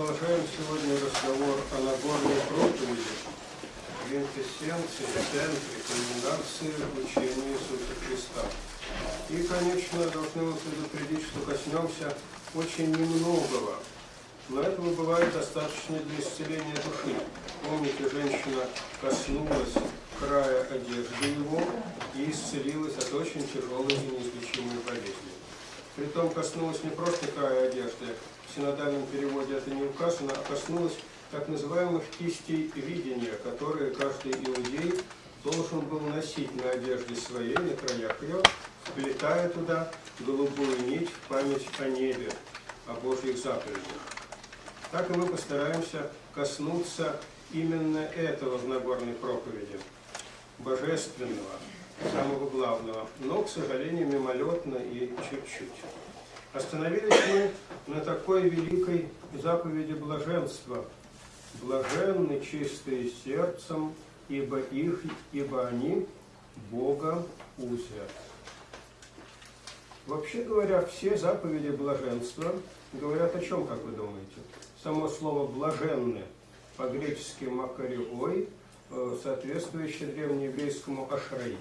продолжаем сегодня разговор о Нагорной проповеди, квинтэссенции, центре, кульминации учения Иисуса Христа. И, конечно, должны вас предупредить, что коснемся очень немногого, но этого бывает достаточно для исцеления души. Помните, женщина коснулась края одежды его и исцелилась от очень тяжелой и неизлечимой болезни. Притом коснулась не просто края одежды, в синодальном переводе это не указано, а коснулась так называемых кистей видения, которые каждый иудей должен был носить на одежде своей, на краях ее, вплетая туда голубую нить в память о небе, о Божьих заповедях. Так и мы постараемся коснуться именно этого в Нагорной проповеди, божественного, самого главного, но, к сожалению, мимолетно и чуть-чуть. Остановились мы на такой великой заповеди блаженства. Блаженны чистые сердцем, ибо их, ибо они Бога узят. Вообще говоря, все заповеди блаженства говорят о чем, как вы думаете? Само слово «блаженны» по-гречески «макариой», э, соответствующее древнееврейскому «ашраи».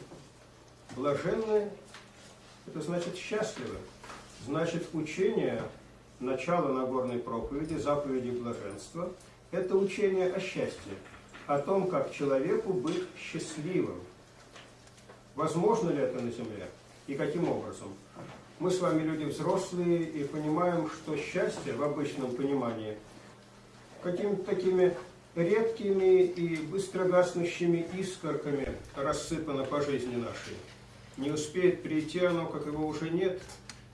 Блаженны – это значит счастливы. Значит, учение, начало Нагорной проповеди, заповеди блаженства – это учение о счастье, о том, как человеку быть счастливым. Возможно ли это на земле и каким образом? Мы с вами люди взрослые и понимаем, что счастье в обычном понимании какими-то такими редкими и быстро гаснущими искорками рассыпано по жизни нашей. Не успеет прийти оно, как его уже нет,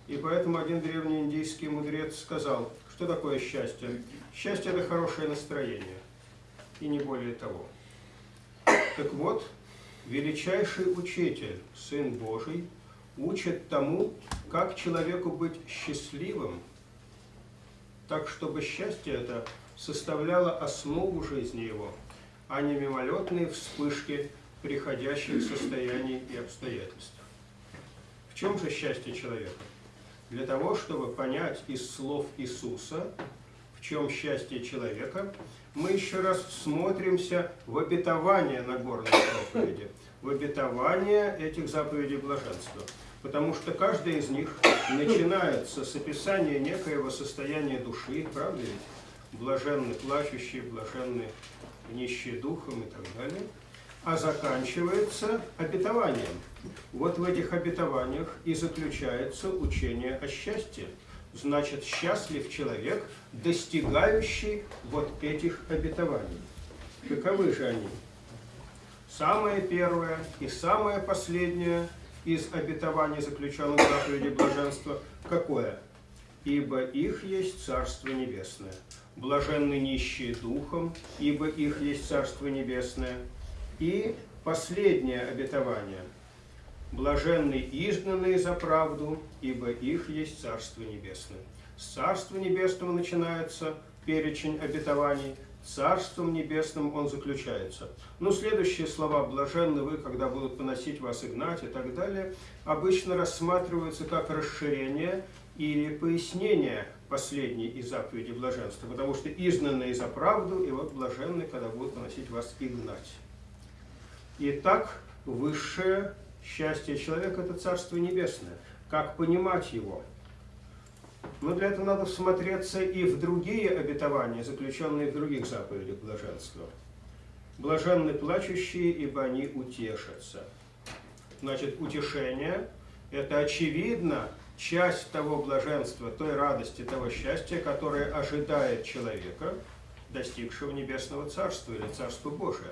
и поэтому один древний индийский мудрец сказал, что такое счастье? Счастье – это хорошее настроение, и не более того. Так вот, величайший учитель, Сын Божий, учит тому, как человеку быть счастливым, так, чтобы счастье это составляло основу жизни его, а не мимолетные вспышки приходящих состояний и обстоятельств. В чем же счастье человека? Для того, чтобы понять из слов Иисуса, в чем счастье человека, мы еще раз смотримся в обетование Нагорной проповеди, в обетование этих заповедей блаженства. Потому что каждая из них начинается с описания некоего состояния души, правда ведь? Блаженны плачущие, блаженны нищие духом и так далее. А заканчивается обетованием. Вот в этих обетованиях и заключается учение о счастье. Значит, счастлив человек, достигающий вот этих обетований. Каковы же они? Самое первое и самое последнее из обетований, заключенных в заповеди блаженства, какое? Ибо их есть Царство Небесное. Блаженны нищие духом, ибо их есть Царство Небесное. И последнее обетование. Блаженны изгнанные за правду, ибо их есть Царство Небесное. С Царства Небесного начинается перечень обетований, Царством Небесным он заключается. Но следующие слова «блаженны вы, когда будут поносить вас и гнать» и так далее, обычно рассматриваются как расширение или пояснение последней из заповедей блаженства, потому что изгнанные за правду, и вот блаженны, когда будут поносить вас и гнать. Итак, высшее счастье человека – это Царство Небесное. Как понимать его – но для этого надо всмотреться и в другие обетования, заключенные в других заповедях блаженства. Блаженны плачущие, ибо они утешатся. Значит, утешение – это очевидно часть того блаженства, той радости, того счастья, которое ожидает человека, достигшего Небесного Царства или Царства Божия.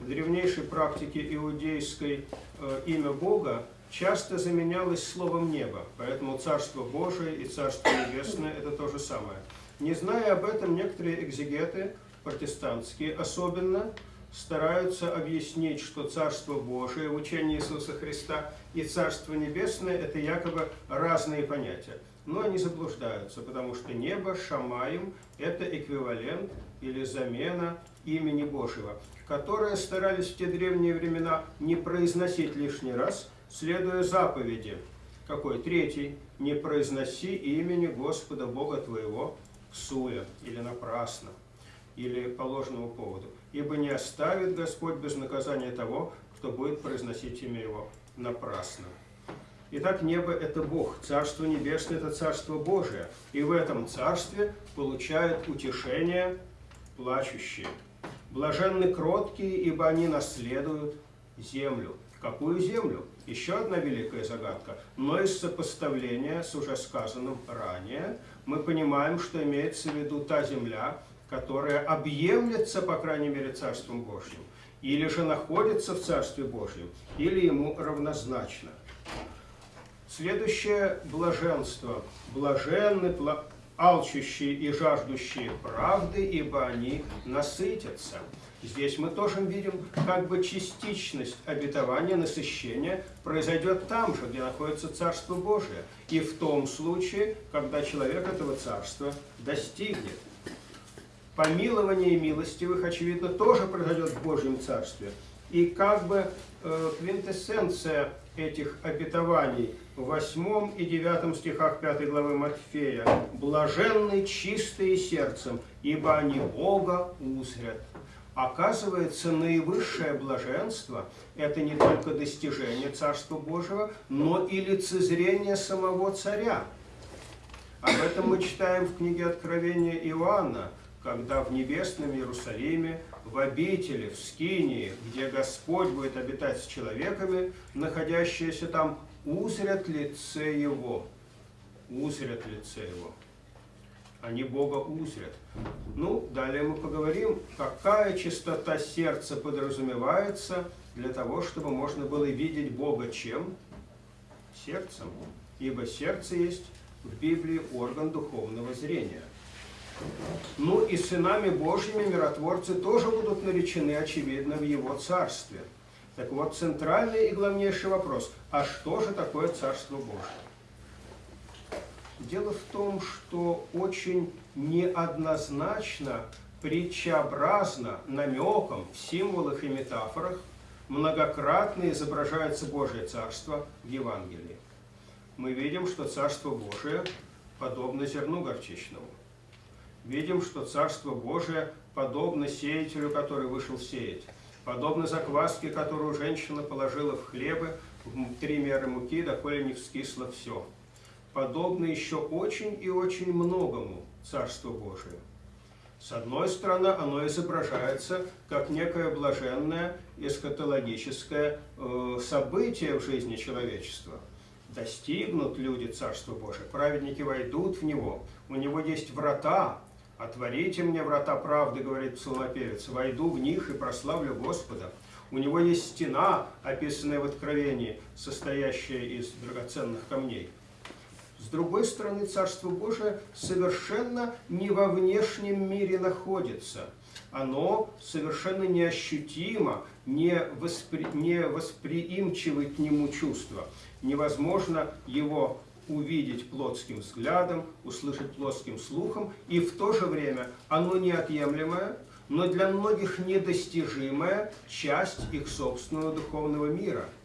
В древнейшей практике иудейской э, имя Бога часто заменялось словом «небо», поэтому Царство Божие и Царство Небесное – это то же самое. Не зная об этом, некоторые экзегеты, протестантские особенно, стараются объяснить, что Царство Божие в учении Иисуса Христа и Царство Небесное – это якобы разные понятия. Но они заблуждаются, потому что небо, Шамаем – это эквивалент или замена имени Божьего, которое старались в те древние времена не произносить лишний раз – следуя заповеди. Какой? Третий. Не произноси имени Господа Бога твоего суя или напрасно, или по ложному поводу. Ибо не оставит Господь без наказания того, кто будет произносить имя Его напрасно. Итак, небо – это Бог, Царство Небесное – это Царство Божие. И в этом Царстве получают утешение плачущие. Блаженны кроткие, ибо они наследуют землю. Какую землю? Еще одна великая загадка. Но из сопоставления с уже сказанным ранее мы понимаем, что имеется в виду та земля, которая объемлется, по крайней мере, Царством Божьим, или же находится в Царстве Божьем, или ему равнозначно. Следующее блаженство. Блаженны алчущие и жаждущие правды, ибо они насытятся. Здесь мы тоже видим, как бы частичность обетования, насыщения произойдет там же, где находится Царство Божие. И в том случае, когда человек этого Царства достигнет. Помилование милостивых, очевидно, тоже произойдет в Божьем Царстве. И как бы э, квинтэссенция этих обетований 8 и 9 стихах 5 главы Матфея. «Блаженны чистые сердцем, ибо они Бога узрят». Оказывается, наивысшее блаженство – это не только достижение Царства Божьего, но и лицезрение самого Царя. Об этом мы читаем в книге Откровения Иоанна, когда в небесном Иерусалиме, в обители, в Скинии, где Господь будет обитать с человеками, находящиеся там, узрят лице Его. Узрят лице Его они Бога узрят. Ну, далее мы поговорим, какая чистота сердца подразумевается для того, чтобы можно было видеть Бога чем? Сердцем. Ибо сердце есть в Библии орган духовного зрения. Ну и сынами Божьими миротворцы тоже будут наречены, очевидно, в Его Царстве. Так вот, центральный и главнейший вопрос, а что же такое Царство Божье? Дело в том, что очень неоднозначно, притчеобразно, намеком, в символах и метафорах многократно изображается Божье Царство в Евангелии. Мы видим, что Царство Божие подобно зерну горчичному. Видим, что Царство Божие подобно сеятелю, который вышел сеять. Подобно закваске, которую женщина положила в хлебы, три меры муки, доколе не вскисло все подобно еще очень и очень многому Царству Божию. С одной стороны, оно изображается как некое блаженное эскатологическое э, событие в жизни человечества. Достигнут люди Царства Божия, праведники войдут в него, у него есть врата, «Отворите мне врата правды», говорит псалмопевец, «войду в них и прославлю Господа». У него есть стена, описанная в Откровении, состоящая из драгоценных камней – с другой стороны, Царство Божие совершенно не во внешнем мире находится. Оно совершенно неощутимо, не, воспри... к нему чувства. Невозможно его увидеть плотским взглядом, услышать плотским слухом, и в то же время оно неотъемлемое, но для многих недостижимая часть их собственного духовного мира –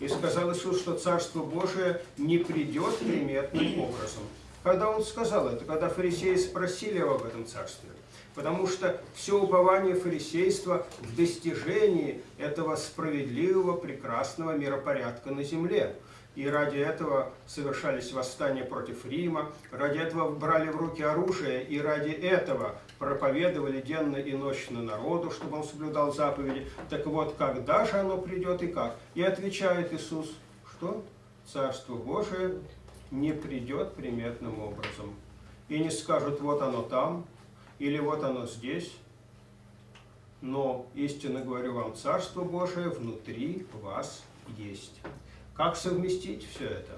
и сказал Иисус, что Царство Божие не придет приметным образом. Когда Он сказал это? Когда фарисеи спросили его об этом Царстве. Потому что все упование фарисейства в достижении этого справедливого, прекрасного миропорядка на земле. И ради этого совершались восстания против Рима, ради этого брали в руки оружие, и ради этого проповедовали денно и ночно народу, чтобы он соблюдал заповеди. Так вот, когда же оно придет и как? И отвечает Иисус, что Царство Божие не придет приметным образом. И не скажут, вот оно там, или вот оно здесь. Но, истинно говорю вам, Царство Божие внутри вас есть. Как совместить все это?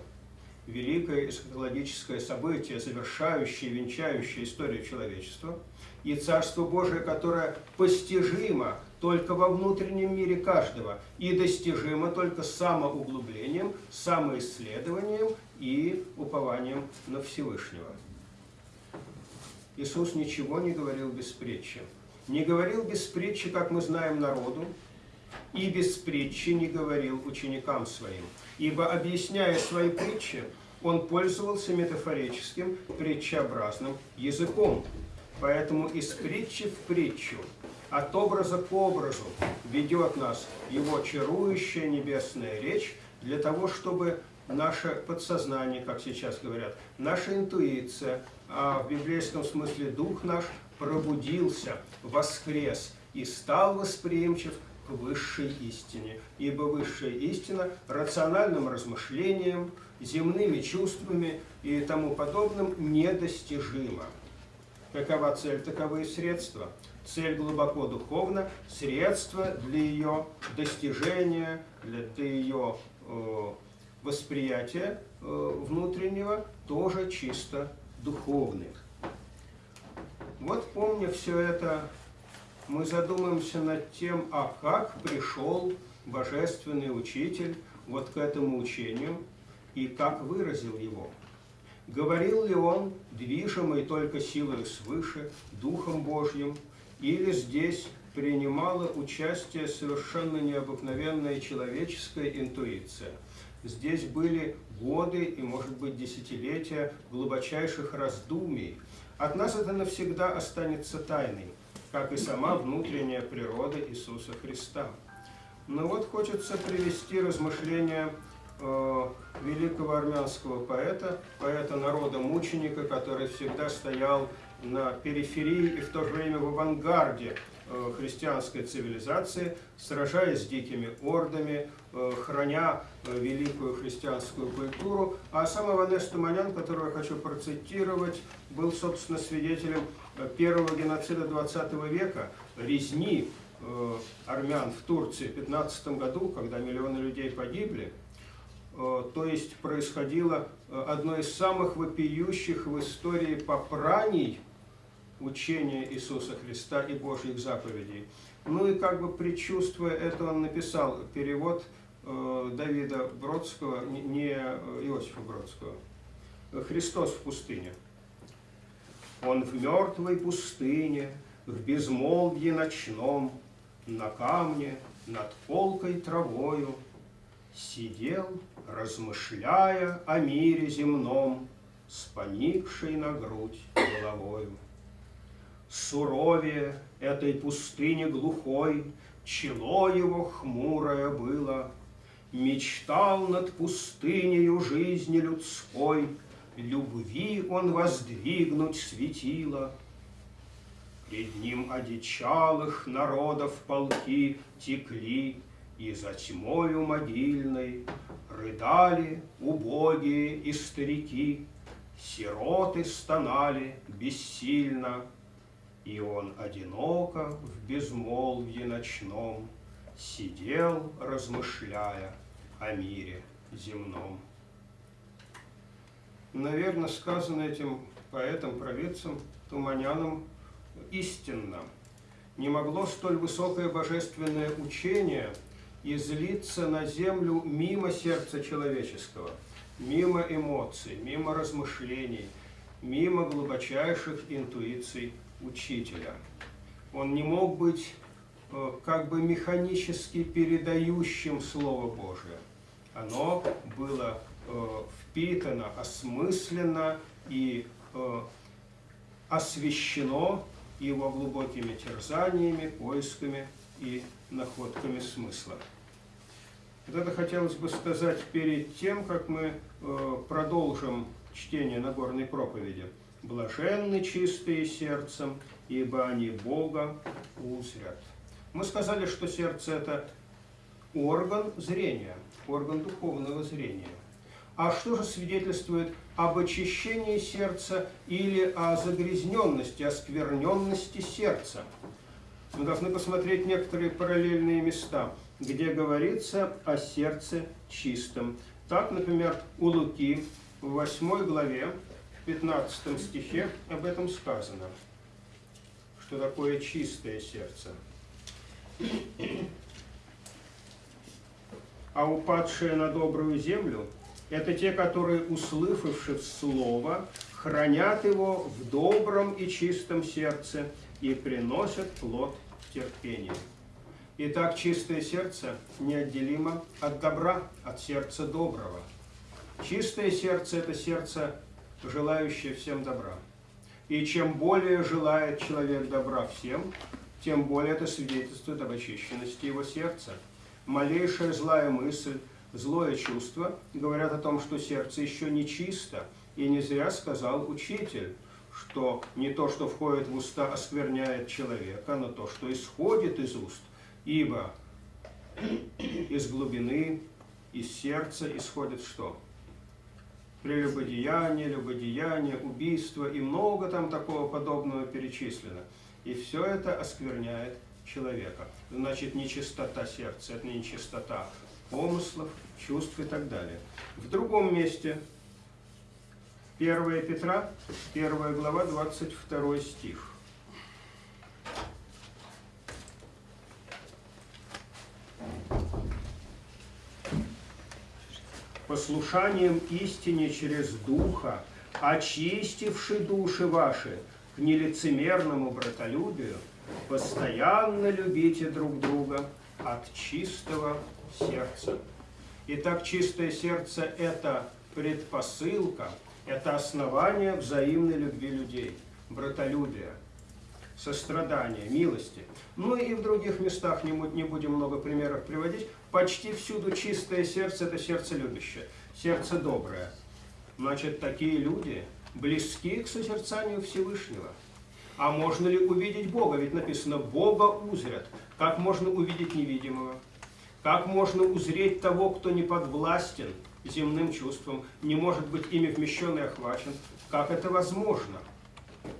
Великое эсхатологическое событие, завершающее, венчающее историю человечества, и Царство Божие, которое постижимо только во внутреннем мире каждого и достижимо только самоуглублением, самоисследованием и упованием на Всевышнего. Иисус ничего не говорил без притчи. Не говорил без притчи, как мы знаем, народу, и без притчи не говорил ученикам своим. Ибо, объясняя свои притчи, он пользовался метафорическим, притчеобразным языком. Поэтому из притчи в притчу, от образа к образу ведет нас его чарующая небесная речь для того, чтобы наше подсознание, как сейчас говорят, наша интуиция, а в библейском смысле дух наш пробудился, воскрес и стал восприимчив высшей истине. Ибо высшая истина рациональным размышлением, земными чувствами и тому подобным недостижима. Какова цель, таковы и средства. Цель глубоко духовна, средства для ее достижения, для ее э, восприятия э, внутреннего тоже чисто духовны. Вот помня все это, мы задумаемся над тем, а как пришел Божественный Учитель вот к этому учению и как выразил его. Говорил ли он, движимый только силой свыше, Духом Божьим, или здесь принимала участие совершенно необыкновенная человеческая интуиция. Здесь были годы и, может быть, десятилетия глубочайших раздумий. От нас это навсегда останется тайной, как и сама внутренняя природа Иисуса Христа. Но вот хочется привести размышления э, великого армянского поэта, поэта народа-мученика, который всегда стоял на периферии и в то же время в авангарде э, христианской цивилизации, сражаясь с дикими ордами, э, храня великую христианскую культуру. А сам Иванес Туманян, которого я хочу процитировать, был, собственно, свидетелем первого геноцида 20 века, резни армян в Турции в 15 году, когда миллионы людей погибли. То есть происходило одно из самых вопиющих в истории попраний учения Иисуса Христа и Божьих заповедей. Ну и как бы предчувствуя это, он написал перевод э, Давида Бродского, не Иосифа Бродского. «Христос в пустыне». Он в мертвой пустыне, в безмолвье ночном, на камне над полкой травою, Сидел, размышляя о мире земном, С поникшей на грудь головою суровее этой пустыни глухой, чело его хмурое было. Мечтал над пустынею жизни людской, любви он воздвигнуть светило. Пред ним одичалых народов полки текли, и за тьмою могильной рыдали убогие и старики, сироты стонали бессильно, и он одиноко в безмолвье ночном Сидел, размышляя о мире земном. Наверное, сказано этим поэтом, провидцем, Туманяном истинно. Не могло столь высокое божественное учение излиться на землю мимо сердца человеческого, мимо эмоций, мимо размышлений, мимо глубочайших интуиций учителя. Он не мог быть э, как бы механически передающим Слово Божие. Оно было впитано, осмысленно и э, освещено его глубокими терзаниями, поисками и находками смысла. Вот это хотелось бы сказать перед тем, как мы продолжим чтение Нагорной проповеди. Блаженны чистые сердцем, ибо они Бога узрят. Мы сказали, что сердце – это орган зрения, орган духовного зрения. А что же свидетельствует об очищении сердца или о загрязненности, оскверненности сердца? Мы должны посмотреть некоторые параллельные места, где говорится о сердце чистом. Так, например, у Луки в 8 главе в 15 стихе об этом сказано, что такое чистое сердце. А упадшие на добрую землю – это те, которые, услышавши Слово, хранят его в добром и чистом сердце и приносят плод терпения. Итак, чистое сердце неотделимо от добра, от сердца доброго. Чистое сердце – это сердце, желающее всем добра. И чем более желает человек добра всем, тем более это свидетельствует об очищенности его сердца. Малейшая злая мысль, злое чувство говорят о том, что сердце еще не чисто. И не зря сказал учитель, что не то, что входит в уста, оскверняет человека, но то, что исходит из уст. Ибо из глубины, из сердца исходит что? Прелюбодеяние, любодеяние, убийство и много там такого подобного перечислено. И все это оскверняет человека. Значит, нечистота сердца, это не нечистота помыслов, чувств и так далее. В другом месте, 1 Петра, 1 глава, 22 стих. послушанием истине через Духа, очистивший души ваши к нелицемерному братолюбию, постоянно любите друг друга от чистого сердца. Итак, чистое сердце – это предпосылка, это основание взаимной любви людей, братолюбия, сострадания, милости. Ну и в других местах, не будем много примеров приводить, почти всюду чистое сердце – это сердце любящее, сердце доброе. Значит, такие люди близки к созерцанию Всевышнего. А можно ли увидеть Бога? Ведь написано «Бога узрят». Как можно увидеть невидимого? Как можно узреть того, кто не подвластен земным чувствам, не может быть ими вмещен и охвачен? Как это возможно?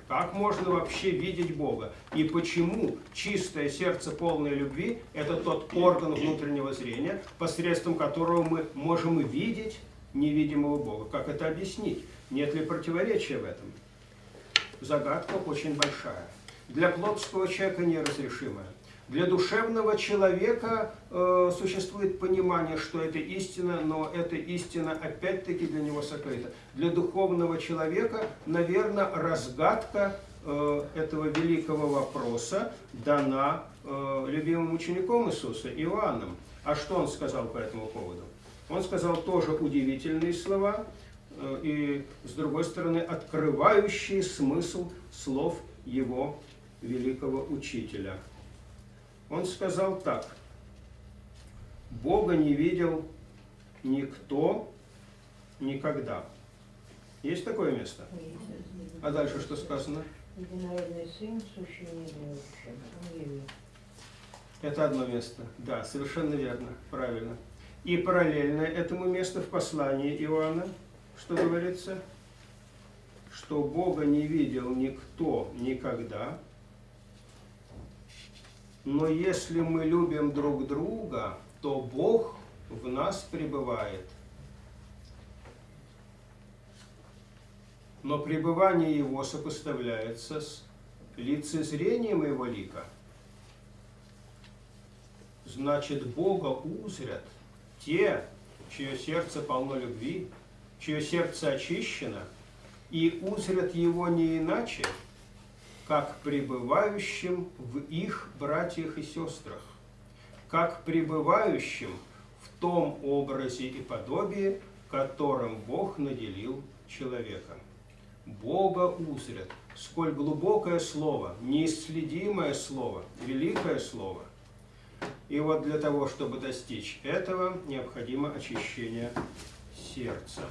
Как можно вообще видеть Бога? И почему чистое сердце полной любви – это тот орган внутреннего зрения, посредством которого мы можем видеть невидимого Бога? Как это объяснить? Нет ли противоречия в этом? Загадка очень большая. Для плотского человека неразрешимая. Для душевного человека э, существует понимание, что это истина, но эта истина опять-таки для него сокрыта. Для духовного человека, наверное, разгадка э, этого великого вопроса дана э, любимым учеником Иисуса, Иоанном. А что он сказал по этому поводу? Он сказал тоже удивительные слова, э, и, с другой стороны, открывающие смысл слов его великого учителя – он сказал так. Бога не видел никто никогда. Есть такое место? А дальше что сказано? Единородный сын, сущий Это одно место. Да, совершенно верно, правильно. И параллельно этому месту в послании Иоанна, что говорится? Что Бога не видел никто никогда, но если мы любим друг друга, то Бог в нас пребывает. Но пребывание Его сопоставляется с лицезрением Его лика. Значит, Бога узрят те, чье сердце полно любви, чье сердце очищено, и узрят Его не иначе, как пребывающим в их братьях и сестрах, как пребывающим в том образе и подобии, которым Бог наделил человека. Бога узрят. Сколь глубокое слово, неисследимое слово, великое слово. И вот для того, чтобы достичь этого, необходимо очищение сердца.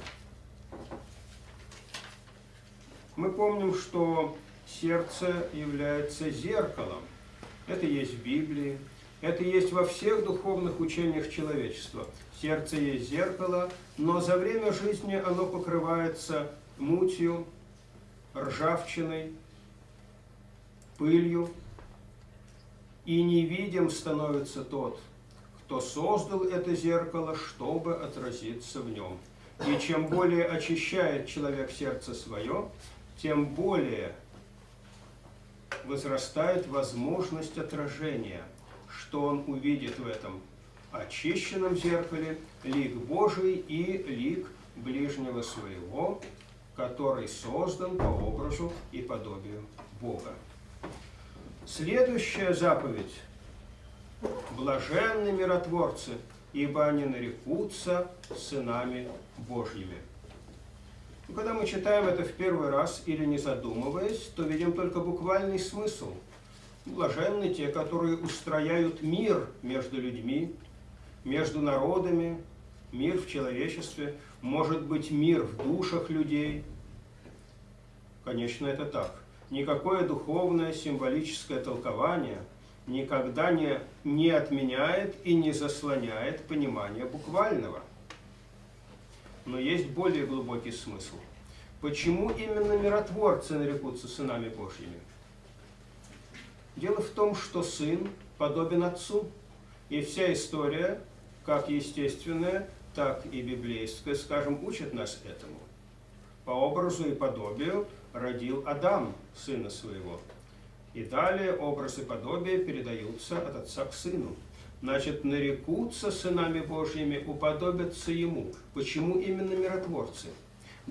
Мы помним, что сердце является зеркалом. Это есть в Библии, это есть во всех духовных учениях человечества. Сердце есть зеркало, но за время жизни оно покрывается мутью, ржавчиной, пылью, и невидим становится тот, кто создал это зеркало, чтобы отразиться в нем. И чем более очищает человек сердце свое, тем более возрастает возможность отражения, что он увидит в этом очищенном зеркале лик Божий и лик ближнего своего, который создан по образу и подобию Бога. Следующая заповедь. Блаженны миротворцы, ибо они нарекутся сынами Божьими. Но когда мы читаем это в первый раз или не задумываясь, то видим только буквальный смысл. Блаженны те, которые устрояют мир между людьми, между народами, мир в человечестве, может быть мир в душах людей. Конечно, это так. Никакое духовное символическое толкование никогда не, не отменяет и не заслоняет понимание буквального. Но есть более глубокий смысл. Почему именно миротворцы нарекутся сынами Божьими? Дело в том, что сын подобен отцу, и вся история как естественное, так и библейское, скажем, учат нас этому. По образу и подобию родил Адам сына своего. И далее образ и подобие передаются от отца к сыну. Значит, нарекутся сынами Божьими, уподобятся ему. Почему именно миротворцы?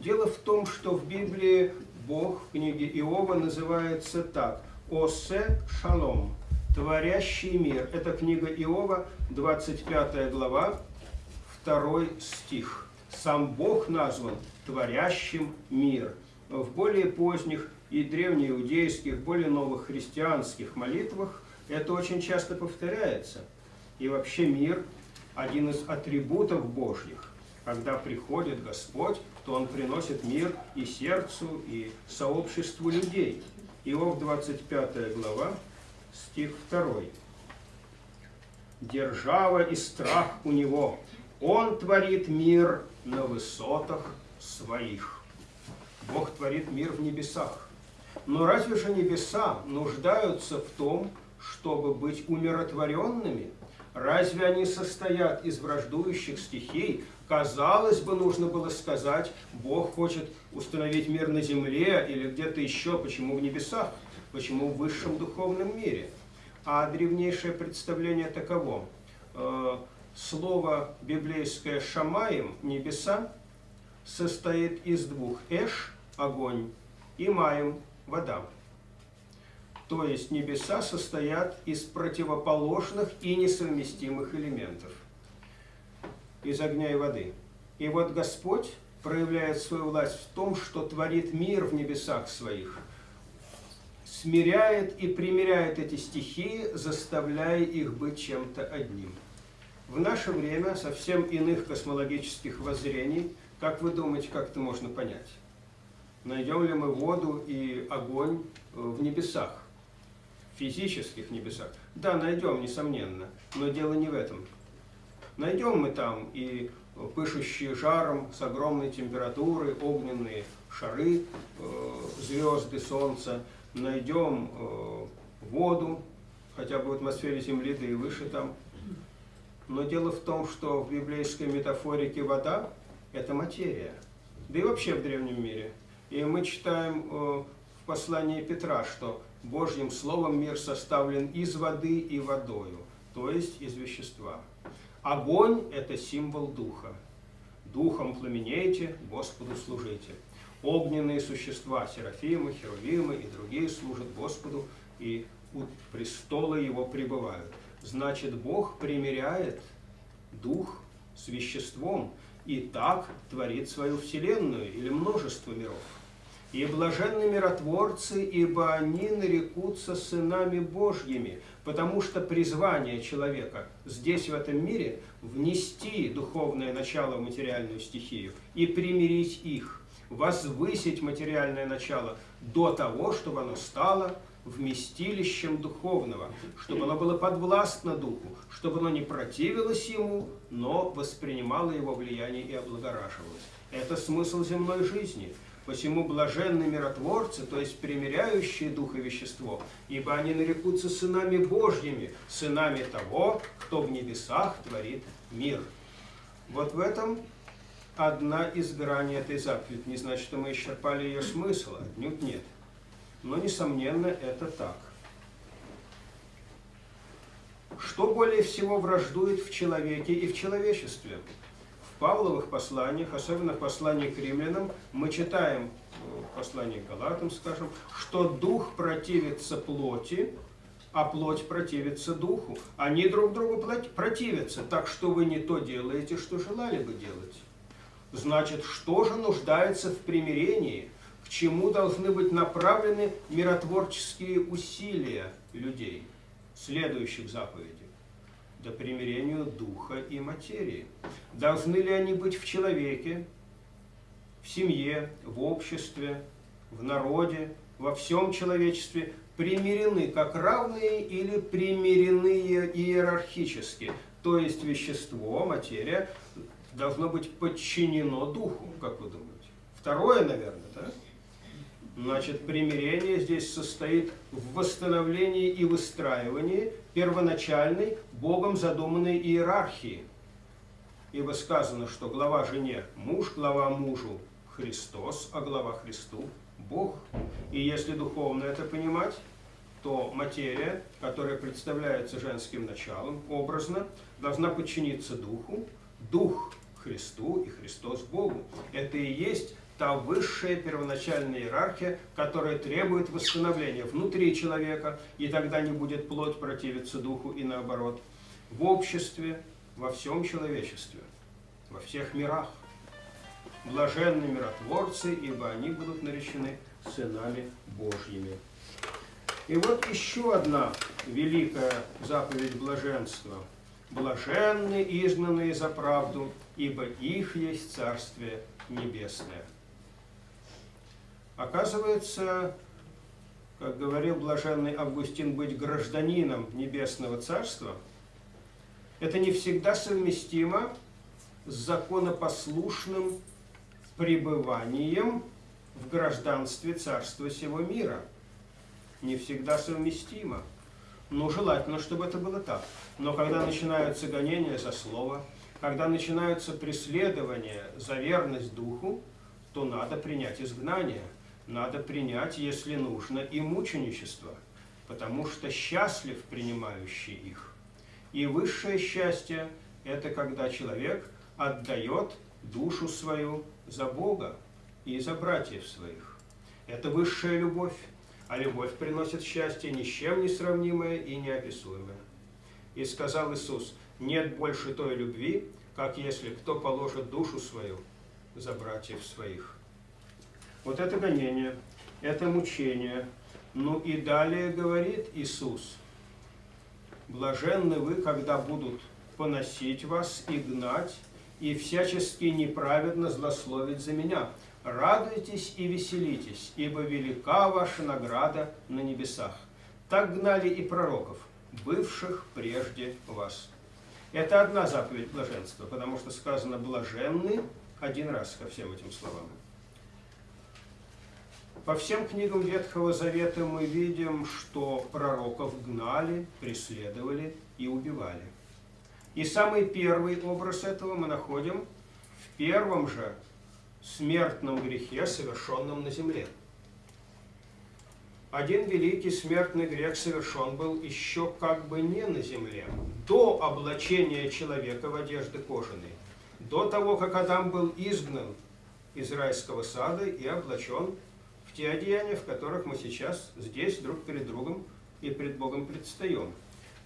Дело в том, что в Библии Бог в книге Иова называется так – «Осе шалом», Творящий мир. Это книга Иова, 25 глава, 2 стих. Сам Бог назван творящим мир. В более поздних и древнеиудейских, более новых христианских молитвах это очень часто повторяется. И вообще мир – один из атрибутов Божьих. Когда приходит Господь, то Он приносит мир и сердцу, и сообществу людей. Иов 25 глава, стих 2. Держава и страх у него, он творит мир на высотах своих. Бог творит мир в небесах. Но разве же небеса нуждаются в том, чтобы быть умиротворенными? Разве они состоят из враждующих стихий? Казалось бы, нужно было сказать, Бог хочет установить мир на земле или где-то еще, почему в небесах? Почему в высшем духовном мире? А древнейшее представление таково. Э, слово библейское «шамаем» – «небеса» состоит из двух «эш» – огонь и «маем» – вода. То есть небеса состоят из противоположных и несовместимых элементов. Из огня и воды. И вот Господь проявляет свою власть в том, что творит мир в небесах своих – смиряет и примиряет эти стихии, заставляя их быть чем-то одним. В наше время совсем иных космологических воззрений, как вы думаете, как это можно понять? Найдем ли мы воду и огонь э, в небесах, в физических небесах? Да, найдем, несомненно, но дело не в этом. Найдем мы там и пышущие жаром с огромной температурой огненные шары, э, звезды, солнца, найдем э, воду, хотя бы в атмосфере Земли, да и выше там. Но дело в том, что в библейской метафорике вода – это материя, да и вообще в древнем мире. И мы читаем э, в послании Петра, что Божьим Словом мир составлен из воды и водою, то есть из вещества. Огонь – это символ Духа. Духом пламенейте, Господу служите огненные существа, серафимы, херувимы и другие служат Господу, и у престола Его пребывают. Значит, Бог примиряет дух с веществом, и так творит свою вселенную или множество миров. И блаженны миротворцы, ибо они нарекутся сынами Божьими, потому что призвание человека здесь, в этом мире, внести духовное начало в материальную стихию и примирить их возвысить материальное начало до того, чтобы оно стало вместилищем духовного, чтобы оно было подвластно духу, чтобы оно не противилось ему, но воспринимало его влияние и облагораживалось. Это смысл земной жизни. Посему блаженны миротворцы, то есть примиряющие дух и вещество, ибо они нарекутся сынами Божьими, сынами того, кто в небесах творит мир. Вот в этом одна из граней этой заповеди. Не значит, что мы исчерпали ее смысл, отнюдь нет. Но, несомненно, это так. Что более всего враждует в человеке и в человечестве? Павловых посланиях, особенно в послании к римлянам, мы читаем, в послании к Галатам, скажем, что дух противится плоти, а плоть противится духу. Они друг другу противятся, так что вы не то делаете, что желали бы делать. Значит, что же нуждается в примирении? К чему должны быть направлены миротворческие усилия людей, следующих заповедей? Да примирению духа и материи. Должны ли они быть в человеке, в семье, в обществе, в народе, во всем человечестве примирены как равные или примирены иерархически. То есть вещество, материя должно быть подчинено духу, как вы думаете? Второе, наверное, да? Значит, примирение здесь состоит в восстановлении и выстраивании первоначальной Богом задуманной иерархии. Ибо сказано, что глава жене муж, глава мужу Христос, а глава Христу Бог. И если духовно это понимать, то материя, которая представляется женским началом, образно, должна подчиниться духу, дух Христу и Христос Богу. Это и есть та высшая первоначальная иерархия, которая требует восстановления внутри человека, и тогда не будет плоть противиться духу и наоборот. В обществе, во всем человечестве, во всех мирах. Блаженны миротворцы, ибо они будут наречены сынами Божьими. И вот еще одна великая заповедь блаженства. Блаженны изгнанные за правду, ибо их есть Царствие Небесное. Оказывается, как говорил блаженный Августин, быть гражданином Небесного Царства, это не всегда совместимо с законопослушным пребыванием в гражданстве царства сего мира. Не всегда совместимо. Но желательно, чтобы это было так. Но когда начинаются гонения за слово, когда начинаются преследования за верность духу, то надо принять изгнание. Надо принять, если нужно, и мученичество, потому что счастлив принимающий их. И высшее счастье – это когда человек отдает душу свою за Бога, и за братьев своих. Это высшая любовь, а любовь приносит счастье ни с чем не сравнимое и неописуемое. И сказал Иисус, нет больше той любви, как если кто положит душу свою за братьев своих. Вот это гонение, это мучение. Ну и далее говорит Иисус, блаженны вы, когда будут поносить вас и гнать, и всячески неправедно злословить за меня. Радуйтесь и веселитесь, ибо велика ваша награда на небесах. Так гнали и пророков, бывших прежде вас. Это одна заповедь блаженства, потому что сказано «блаженны» один раз ко всем этим словам. По всем книгам Ветхого Завета мы видим, что пророков гнали, преследовали и убивали. И самый первый образ этого мы находим в первом же смертном грехе, совершенном на земле. Один великий смертный грех совершен был еще как бы не на земле, до облачения человека в одежды кожаные, до того, как Адам был изгнан из райского сада и облачен в те одеяния, в которых мы сейчас здесь друг перед другом и пред Богом предстаем.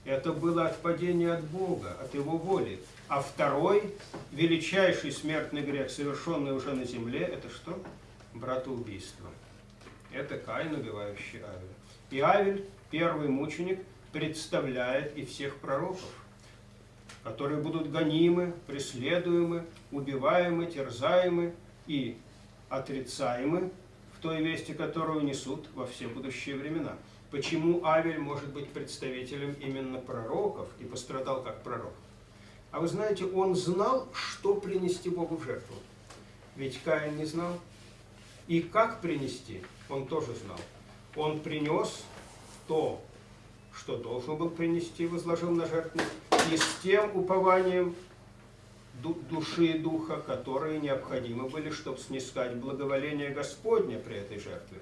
Это было отпадение от Бога, от Его воли. А второй, величайший смертный грех, совершенный уже на земле, это что? Братоубийство. Это Каин, убивающий Авеля. И Авель, первый мученик, представляет и всех пророков, которые будут гонимы, преследуемы, убиваемы, терзаемы и отрицаемы той вести, которую несут во все будущие времена. Почему Авель может быть представителем именно пророков и пострадал как пророк? А вы знаете, он знал, что принести Богу в жертву. Ведь Каин не знал. И как принести, он тоже знал. Он принес то, что должен был принести, возложил на жертву, и с тем упованием души и духа, которые необходимы были, чтобы снискать благоволение Господня при этой жертве.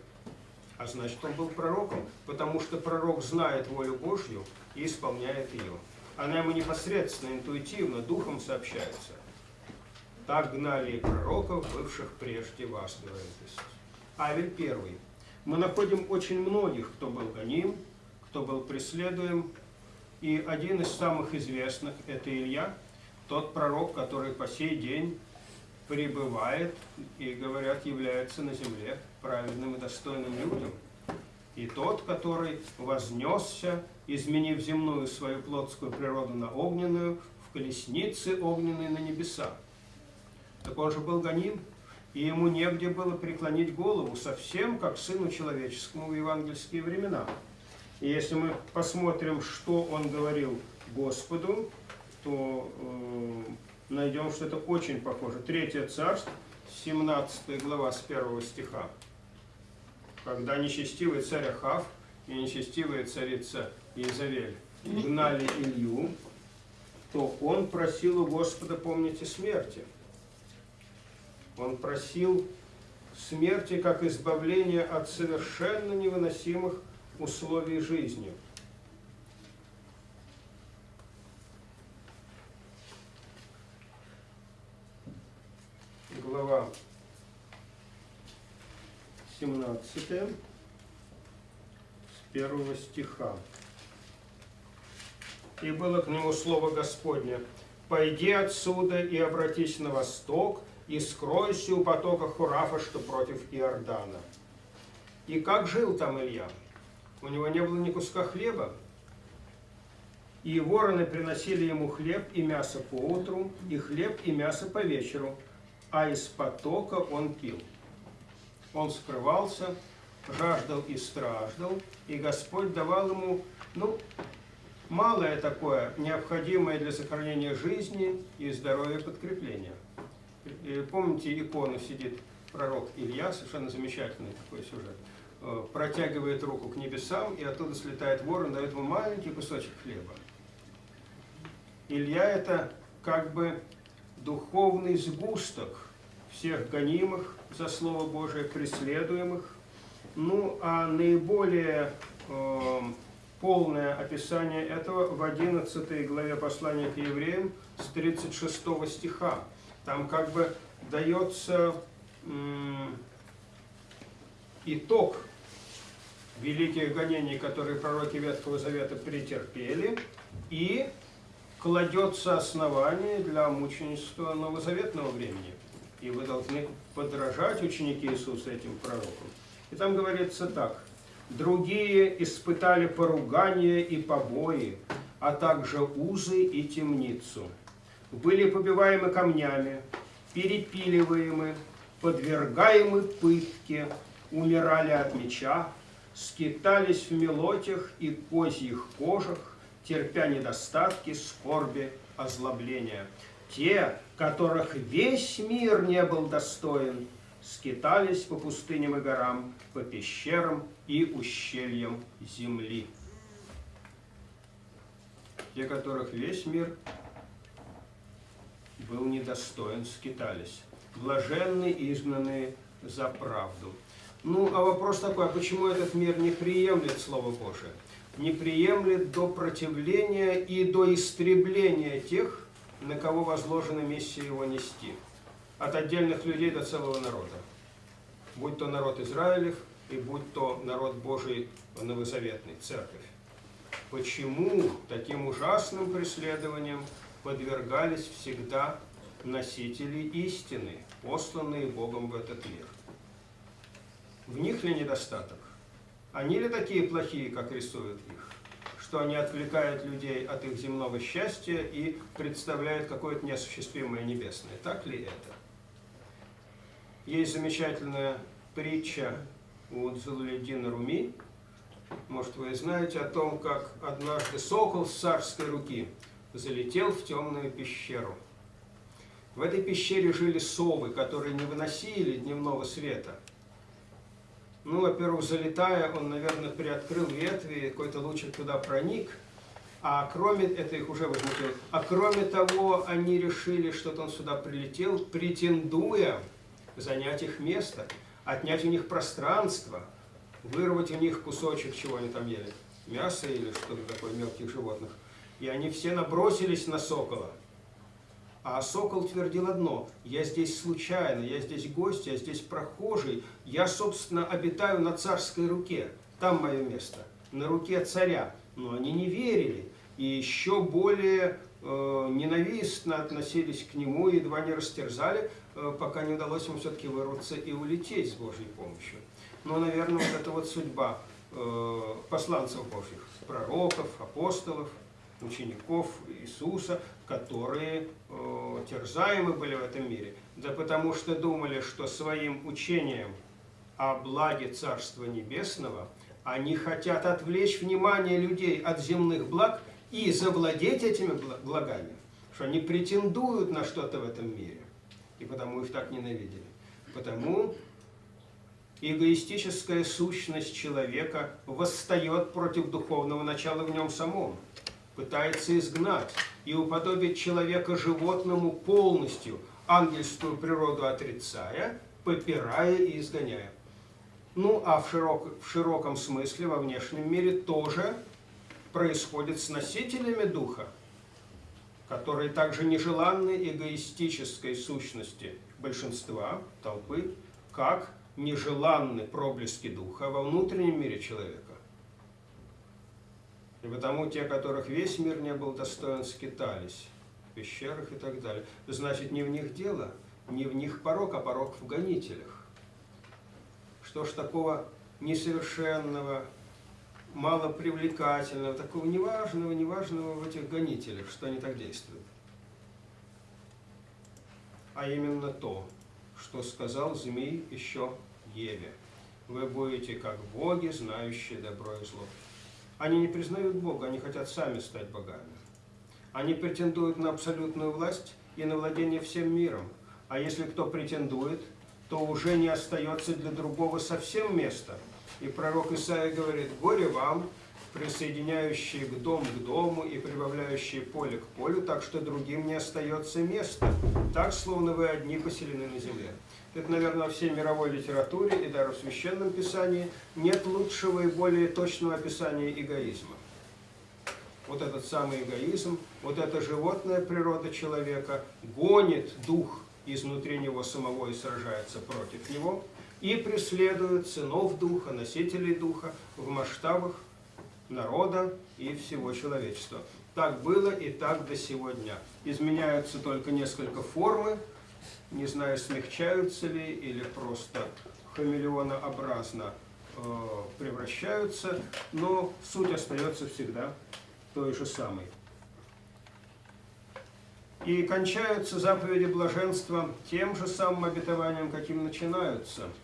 А значит, он был пророком, потому что пророк знает волю Божью и исполняет ее. Она ему непосредственно, интуитивно, духом сообщается. Так гнали и пророков, бывших прежде вас, говорит Иисус. Авель первый. Мы находим очень многих, кто был гоним, кто был преследуем. И один из самых известных – это Илья, тот пророк, который по сей день пребывает и, говорят, является на земле праведным и достойным людям. И тот, который вознесся, изменив земную свою плотскую природу на огненную, в колеснице огненной на небеса. Так он же был гоним, и ему негде было преклонить голову, совсем как сыну человеческому в евангельские времена. И если мы посмотрим, что он говорил Господу, то э, найдем, что это очень похоже. Третье царство, 17 глава с 1 стиха. Когда нечестивый царь Ахав и нечестивая царица Иезавель гнали Илью, то он просил у Господа, помните, смерти. Он просил смерти как избавления от совершенно невыносимых условий жизни. Глава 17, с первого стиха. И было к нему слово Господне, «Пойди отсюда и обратись на восток, и скройся у потока Хурафа, что против Иордана». И как жил там Илья? У него не было ни куска хлеба. И вороны приносили ему хлеб и мясо по утру, и хлеб и мясо по вечеру, а из потока он пил. Он скрывался, жаждал и страждал, и Господь давал ему, ну, малое такое, необходимое для сохранения жизни и здоровья подкрепление. Помните, икону сидит пророк Илья, совершенно замечательный такой сюжет, э, протягивает руку к небесам, и оттуда слетает ворон, дает ему маленький кусочек хлеба. Илья это как бы духовный сгусток всех гонимых за Слово Божие, преследуемых. Ну, а наиболее э, полное описание этого в 11 главе послания к евреям с 36 стиха. Там как бы дается э, итог великих гонений, которые пророки Ветхого Завета претерпели, и кладется основание для мученичества новозаветного времени. И вы должны подражать ученики Иисуса этим пророкам. И там говорится так. Другие испытали поругание и побои, а также узы и темницу. Были побиваемы камнями, перепиливаемы, подвергаемы пытке, умирали от меча, скитались в мелотях и козьих кожах, терпя недостатки, скорби, озлобления. Те, которых весь мир не был достоин, скитались по пустыням и горам, по пещерам и ущельям земли. Те, которых весь мир был недостоин, скитались. Блаженны изгнанные за правду. Ну, а вопрос такой, а почему этот мир не приемлет Слово Божие? Не приемлет до противления и до истребления тех, на кого возложена миссия его нести. От отдельных людей до целого народа. Будь то народ Израилев и будь то народ Божий новозаветный, церковь. Почему таким ужасным преследованиям подвергались всегда носители истины, посланные Богом в этот мир? В них ли недостаток? Они ли такие плохие, как рисуют их? Что они отвлекают людей от их земного счастья и представляют какое-то неосуществимое небесное. Так ли это? Есть замечательная притча у Дзуледина Руми, может вы знаете о том, как однажды сокол с царской руки залетел в темную пещеру. В этой пещере жили совы, которые не выносили дневного света. Ну, во-первых, залетая, он, наверное, приоткрыл ветви, какой-то лучик туда проник, а кроме, это их уже возмутило, а кроме того, они решили, что он сюда прилетел, претендуя занять их место, отнять у них пространство, вырвать у них кусочек, чего они там ели, мясо или что-то такое, мелких животных. И они все набросились на сокола. А сокол твердил одно, я здесь случайно, я здесь гость, я здесь прохожий, я, собственно, обитаю на царской руке, там мое место. на руке царя. Но они не верили и еще более э, ненавистно относились к нему, едва не растерзали, э, пока не удалось ему все-таки вырваться и улететь с Божьей помощью. Но, наверное, вот эта вот судьба э, посланцев Божьих, пророков, апостолов, учеников Иисуса, которые э, терзаемы были в этом мире. Да потому что думали, что своим учением о благе Царства Небесного они хотят отвлечь внимание людей от земных благ и завладеть этими благами, что они претендуют на что-то в этом мире. И потому их так ненавидели. Потому эгоистическая сущность человека восстает против духовного начала в нем самом, пытается изгнать и уподобить человека животному полностью, ангельскую природу отрицая, попирая и изгоняя. Ну, а в, широк, в широком смысле во внешнем мире тоже происходит с носителями духа, которые также нежеланны эгоистической сущности большинства, толпы, как нежеланны проблески духа во внутреннем мире человека. И потому те, которых весь мир не был достоин, скитались в пещерах и так далее. Значит, не в них дело, не в них порог, а порог в гонителях. Что ж такого несовершенного, малопривлекательного, такого неважного, неважного в этих гонителях, что они так действуют? А именно то, что сказал змей еще Еве. Вы будете как боги, знающие добро и зло. Они не признают Бога, они хотят сами стать богами. Они претендуют на абсолютную власть и на владение всем миром. А если кто претендует, то уже не остается для другого совсем места. И пророк Исаия говорит, горе вам, присоединяющие к дом к дому и прибавляющие поле к полю, так что другим не остается места. Так, словно вы одни поселены на земле. Это, наверное, во всей мировой литературе и даже в Священном Писании нет лучшего и более точного описания эгоизма. Вот этот самый эгоизм, вот эта животная природа человека гонит дух изнутри него самого и сражается против него, и преследует сынов духа, носителей духа в масштабах народа и всего человечества. Так было и так до сегодня. Изменяются только несколько формы, не знаю, смягчаются ли или просто хамелеонообразно э, превращаются, но суть остается всегда той же самой. И кончаются заповеди блаженства тем же самым обетованием, каким начинаются –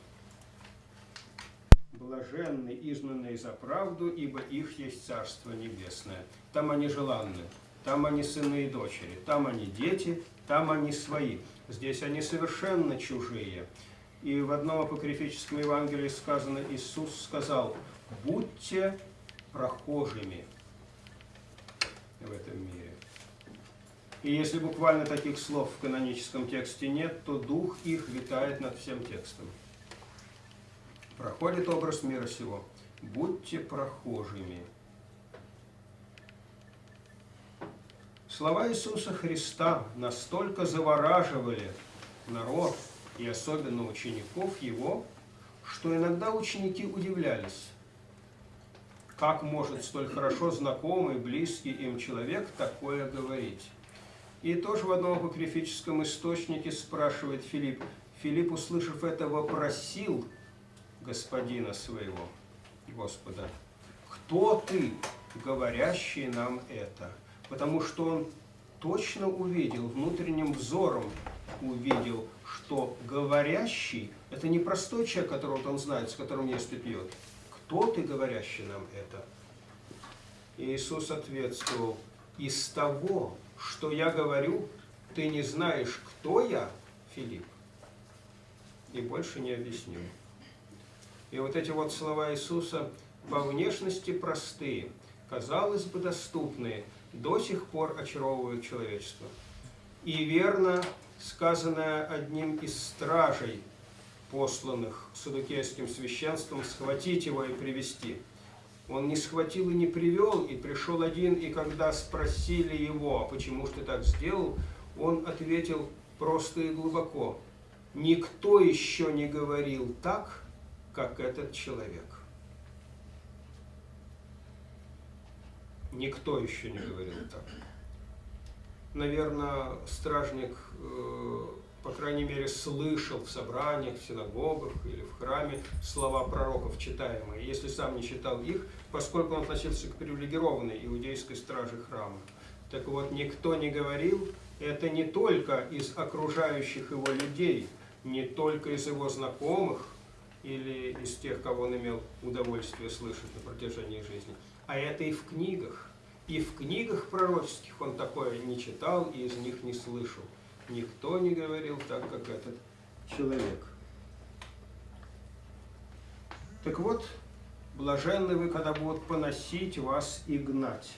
блаженны, изгнанные за правду, ибо их есть Царство Небесное. Там они желанны, там они сыны и дочери, там они дети, там они свои. Здесь они совершенно чужие. И в одном апокрифическом Евангелии сказано, Иисус сказал, будьте прохожими в этом мире. И если буквально таких слов в каноническом тексте нет, то дух их витает над всем текстом проходит образ мира сего. Будьте прохожими. Слова Иисуса Христа настолько завораживали народ и особенно учеников Его, что иногда ученики удивлялись, как может столь хорошо знакомый, близкий им человек такое говорить. И тоже в одном апокрифическом источнике спрашивает Филипп. Филипп, услышав это, вопросил господина своего, Господа, кто ты, говорящий нам это? Потому что он точно увидел, внутренним взором увидел, что говорящий – это не простой человек, которого он знает, с которым ест и пьет. Кто ты, говорящий нам это? И Иисус ответствовал, из того, что я говорю, ты не знаешь, кто я, Филипп, и больше не объясню. И вот эти вот слова Иисуса по внешности простые, казалось бы, доступные, до сих пор очаровывают человечество. И верно сказанное одним из стражей, посланных садукейским священством, схватить его и привести. Он не схватил и не привел, и пришел один, и когда спросили его, «А почему же ты так сделал, он ответил просто и глубоко, «Никто еще не говорил так, как этот человек. Никто еще не говорил так. Наверное, стражник, э, по крайней мере, слышал в собраниях, в синагогах или в храме слова пророков читаемые. Если сам не читал их, поскольку он относился к привилегированной иудейской страже храма. Так вот, никто не говорил, это не только из окружающих его людей, не только из его знакомых или из тех, кого он имел удовольствие слышать на протяжении жизни, а это и в книгах. И в книгах пророческих он такое не читал и из них не слышал. Никто не говорил так, как этот человек. Так вот, блаженны вы, когда будут поносить вас и гнать.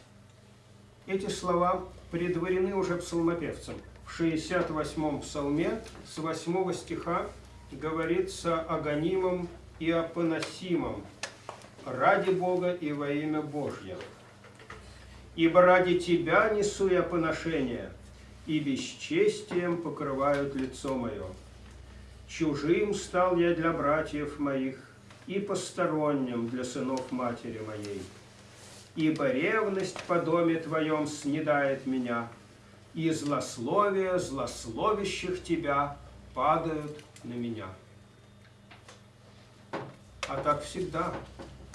Эти слова предварены уже псалмопевцем. В 68-м псалме с 8 стиха говорится о гонимом и о поносимом ради Бога и во имя Божье. Ибо ради Тебя несу я поношение, и бесчестием покрывают лицо мое. Чужим стал я для братьев моих, и посторонним для сынов матери моей. Ибо ревность по доме Твоем снедает меня, и злословие злословящих Тебя падают на меня. А так всегда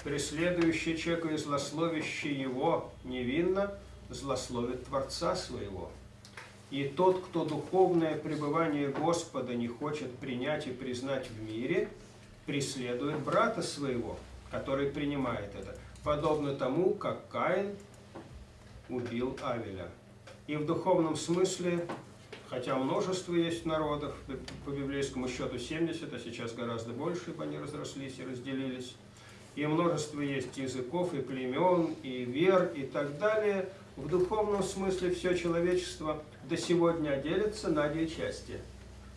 преследующий человека и злословящий его невинно, злословит Творца своего. И тот, кто духовное пребывание Господа не хочет принять и признать в мире, преследует брата своего, который принимает это, подобно тому, как Каин убил Авеля. И в духовном смысле, хотя множество есть народов, по библейскому счету 70, а сейчас гораздо больше, ибо они разрослись и разделились, и множество есть языков, и племен, и вер, и так далее. В духовном смысле все человечество до сегодня делится на две части.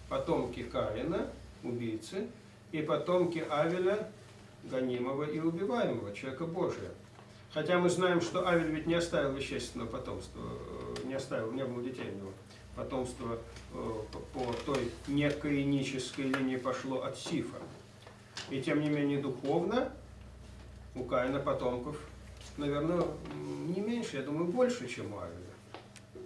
Потомки Каина, убийцы, и потомки Авеля, гонимого и убиваемого, человека Божия. Хотя мы знаем, что Авель ведь не оставил вещественного потомства, э, не оставил, не было детей у него. Потомство э, по той некоинической линии пошло от Сифа. И тем не менее духовно у Каина потомков, наверное, не меньше, я думаю, больше, чем у Авеля.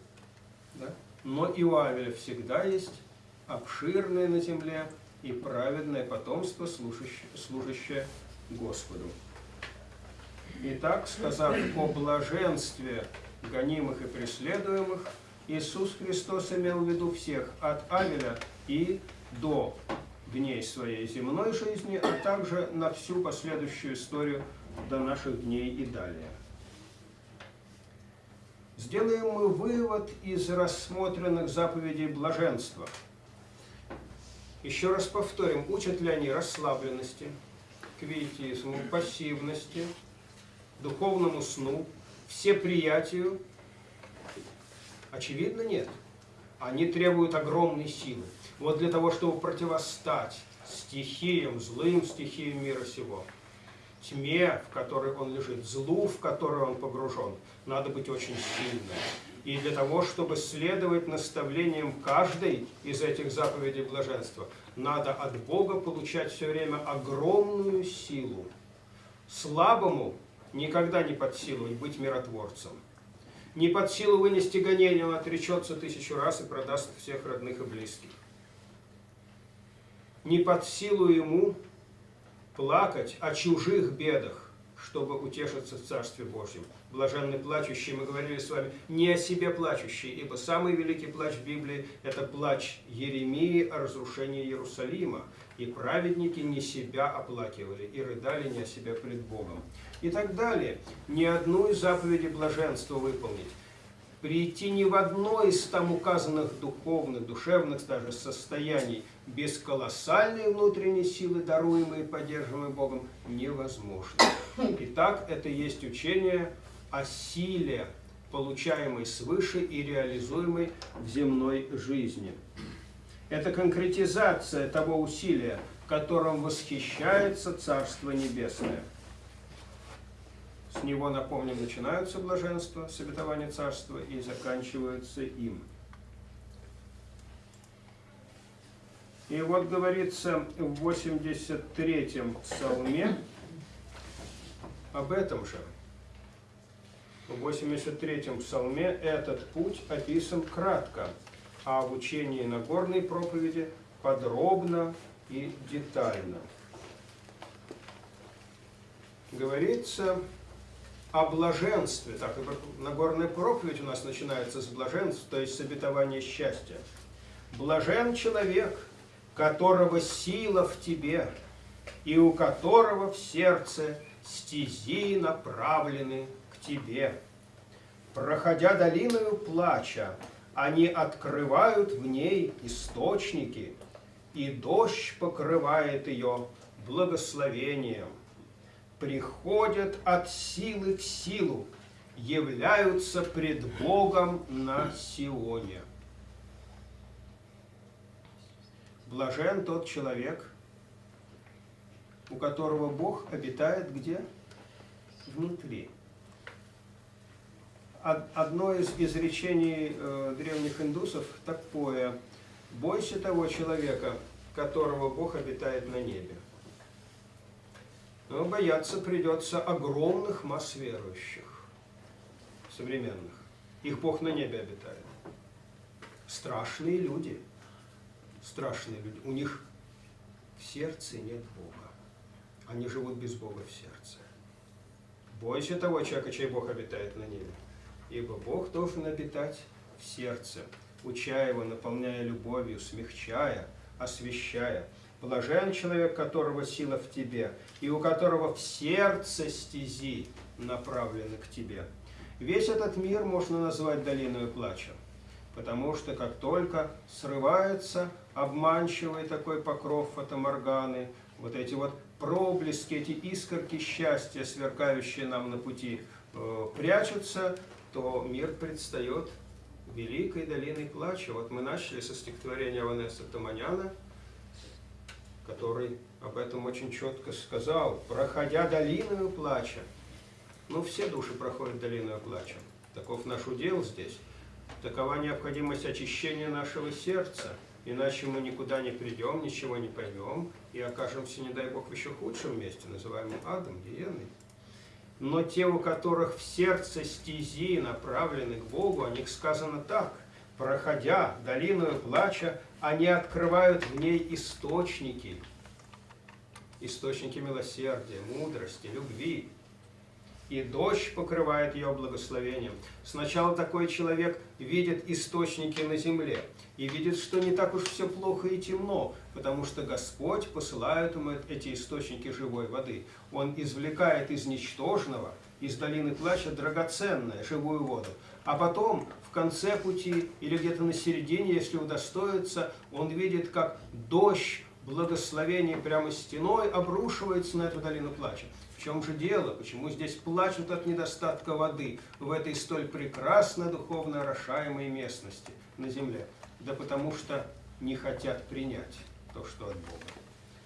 Да? Но и у Авеля всегда есть обширное на земле и праведное потомство, служащее, служащее Господу. Итак, сказав о блаженстве гонимых и преследуемых, Иисус Христос имел в виду всех от Авеля и до дней своей земной жизни, а также на всю последующую историю до наших дней и далее. Сделаем мы вывод из рассмотренных заповедей блаженства. Еще раз повторим, учат ли они расслабленности, квиетизму, пассивности, духовному сну, всеприятию? Очевидно, нет. Они требуют огромной силы. Вот для того, чтобы противостать стихиям, злым стихиям мира сего, тьме, в которой он лежит, злу, в которой он погружен, надо быть очень сильным. И для того, чтобы следовать наставлениям каждой из этих заповедей блаженства, надо от Бога получать все время огромную силу. Слабому никогда не под силу быть миротворцем. Не под силу вынести гонение, он отречется тысячу раз и продаст всех родных и близких не под силу ему плакать о чужих бедах, чтобы утешиться в Царстве Божьем. Блаженный плачущий, мы говорили с вами, не о себе плачущий, ибо самый великий плач Библии – это плач Еремии о разрушении Иерусалима. И праведники не себя оплакивали, и рыдали не о себе пред Богом. И так далее. Ни одну из заповедей блаженства выполнить прийти ни в одно из там указанных духовных, душевных даже состояний без колоссальной внутренней силы, даруемой и поддерживаемой Богом, невозможно. Итак, это есть учение о силе, получаемой свыше и реализуемой в земной жизни. Это конкретизация того усилия, которым восхищается Царство Небесное. С него, напомним, начинаются блаженства, с царства и заканчиваются им. И вот говорится в 83-м псалме об этом же. В 83-м псалме этот путь описан кратко, а в учении Нагорной проповеди подробно и детально. Говорится о блаженстве. Так, Нагорная проповедь у нас начинается с блаженства, то есть с обетования счастья. Блажен человек, которого сила в тебе, и у которого в сердце стези направлены к тебе. Проходя долиною плача, они открывают в ней источники, и дождь покрывает ее благословением. Приходят от силы в силу, являются пред Богом на Сионе. Блажен тот человек, у которого Бог обитает где? Внутри. Одно из изречений э, древних индусов такое. Бойся того человека, которого Бог обитает на небе. Но бояться придется огромных масс верующих, современных. Их Бог на небе обитает. Страшные люди. Страшные люди. У них в сердце нет Бога. Они живут без Бога в сердце. Бойся того человека, чей Бог обитает на небе ибо Бог должен обитать в сердце, уча его, наполняя любовью, смягчая, освещая. Блажен человек, которого сила в тебе, и у которого в сердце стези направлены к тебе. Весь этот мир можно назвать долиной плача, потому что как только срывается обманчивый такой покров фотоморганы, вот эти вот проблески, эти искорки счастья, сверкающие нам на пути, э, прячутся, то мир предстает великой долиной плача. Вот мы начали со стихотворения Ванесса Таманяна, который об этом очень четко сказал. «Проходя долиною плача». Ну, все души проходят долиною плача. Таков наш удел здесь. Такова необходимость очищения нашего сердца. Иначе мы никуда не придем, ничего не поймем и окажемся, не дай Бог, в еще худшем месте, называемом адом, гиеной. Но те, у которых в сердце стези направлены к Богу, о них сказано так. Проходя долину плача, они открывают в ней источники. Источники милосердия, мудрости, любви, и дождь покрывает ее благословением. Сначала такой человек видит источники на земле и видит, что не так уж все плохо и темно, потому что Господь посылает ему эти источники живой воды. Он извлекает из ничтожного, из долины плача драгоценное, живую воду. А потом, в конце пути или где-то на середине, если удостоится, он видит, как дождь благословение прямо стеной обрушивается на эту долину плача чем же дело? Почему здесь плачут от недостатка воды в этой столь прекрасно духовно орошаемой местности на земле? Да потому что не хотят принять то, что от Бога.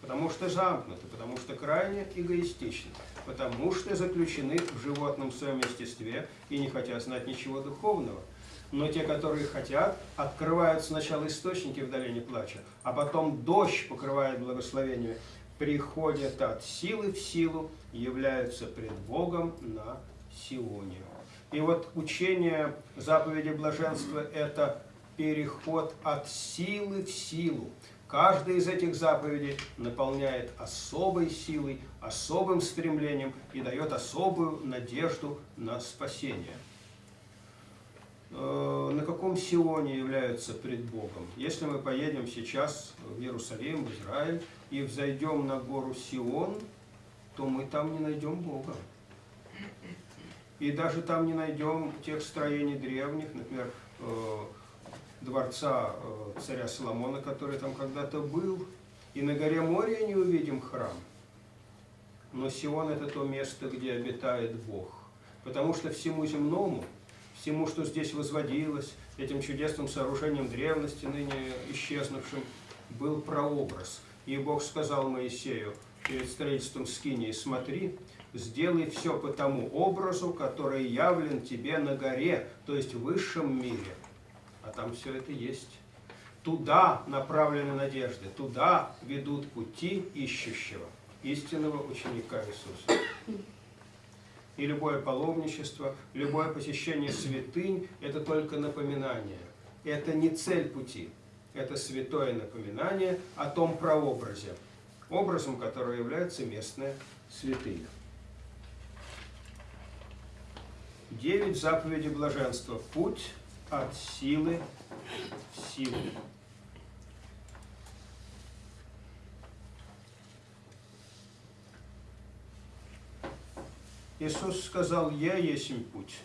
Потому что замкнуты, потому что крайне эгоистичны, потому что заключены в животном своем естестве и не хотят знать ничего духовного. Но те, которые хотят, открывают сначала источники в долине плача, а потом дождь покрывает благословение приходят от силы в силу, являются пред Богом на Сионе. И вот учение заповеди блаженства – это переход от силы в силу. Каждая из этих заповедей наполняет особой силой, особым стремлением и дает особую надежду на спасение. Э, на каком Сионе являются пред Богом? Если мы поедем сейчас в Иерусалим, в Израиль, и взойдем на гору Сион, то мы там не найдем Бога. И даже там не найдем тех строений древних, например, э, дворца э, царя Соломона, который там когда-то был. И на горе Море не увидим храм. Но Сион – это то место, где обитает Бог. Потому что всему земному, всему, что здесь возводилось, этим чудесным сооружением древности, ныне исчезнувшим, был прообраз – и Бог сказал Моисею перед строительством скинии, смотри, сделай все по тому образу, который явлен тебе на горе, то есть в высшем мире. А там все это есть. Туда направлены надежды, туда ведут пути ищущего, истинного ученика Иисуса. И любое паломничество, любое посещение святынь – это только напоминание. Это не цель пути. Это святое напоминание о том прообразе, образом которого является местная святыня. Девять заповедей блаженства. Путь от силы в силу. Иисус сказал, «Я есть путь».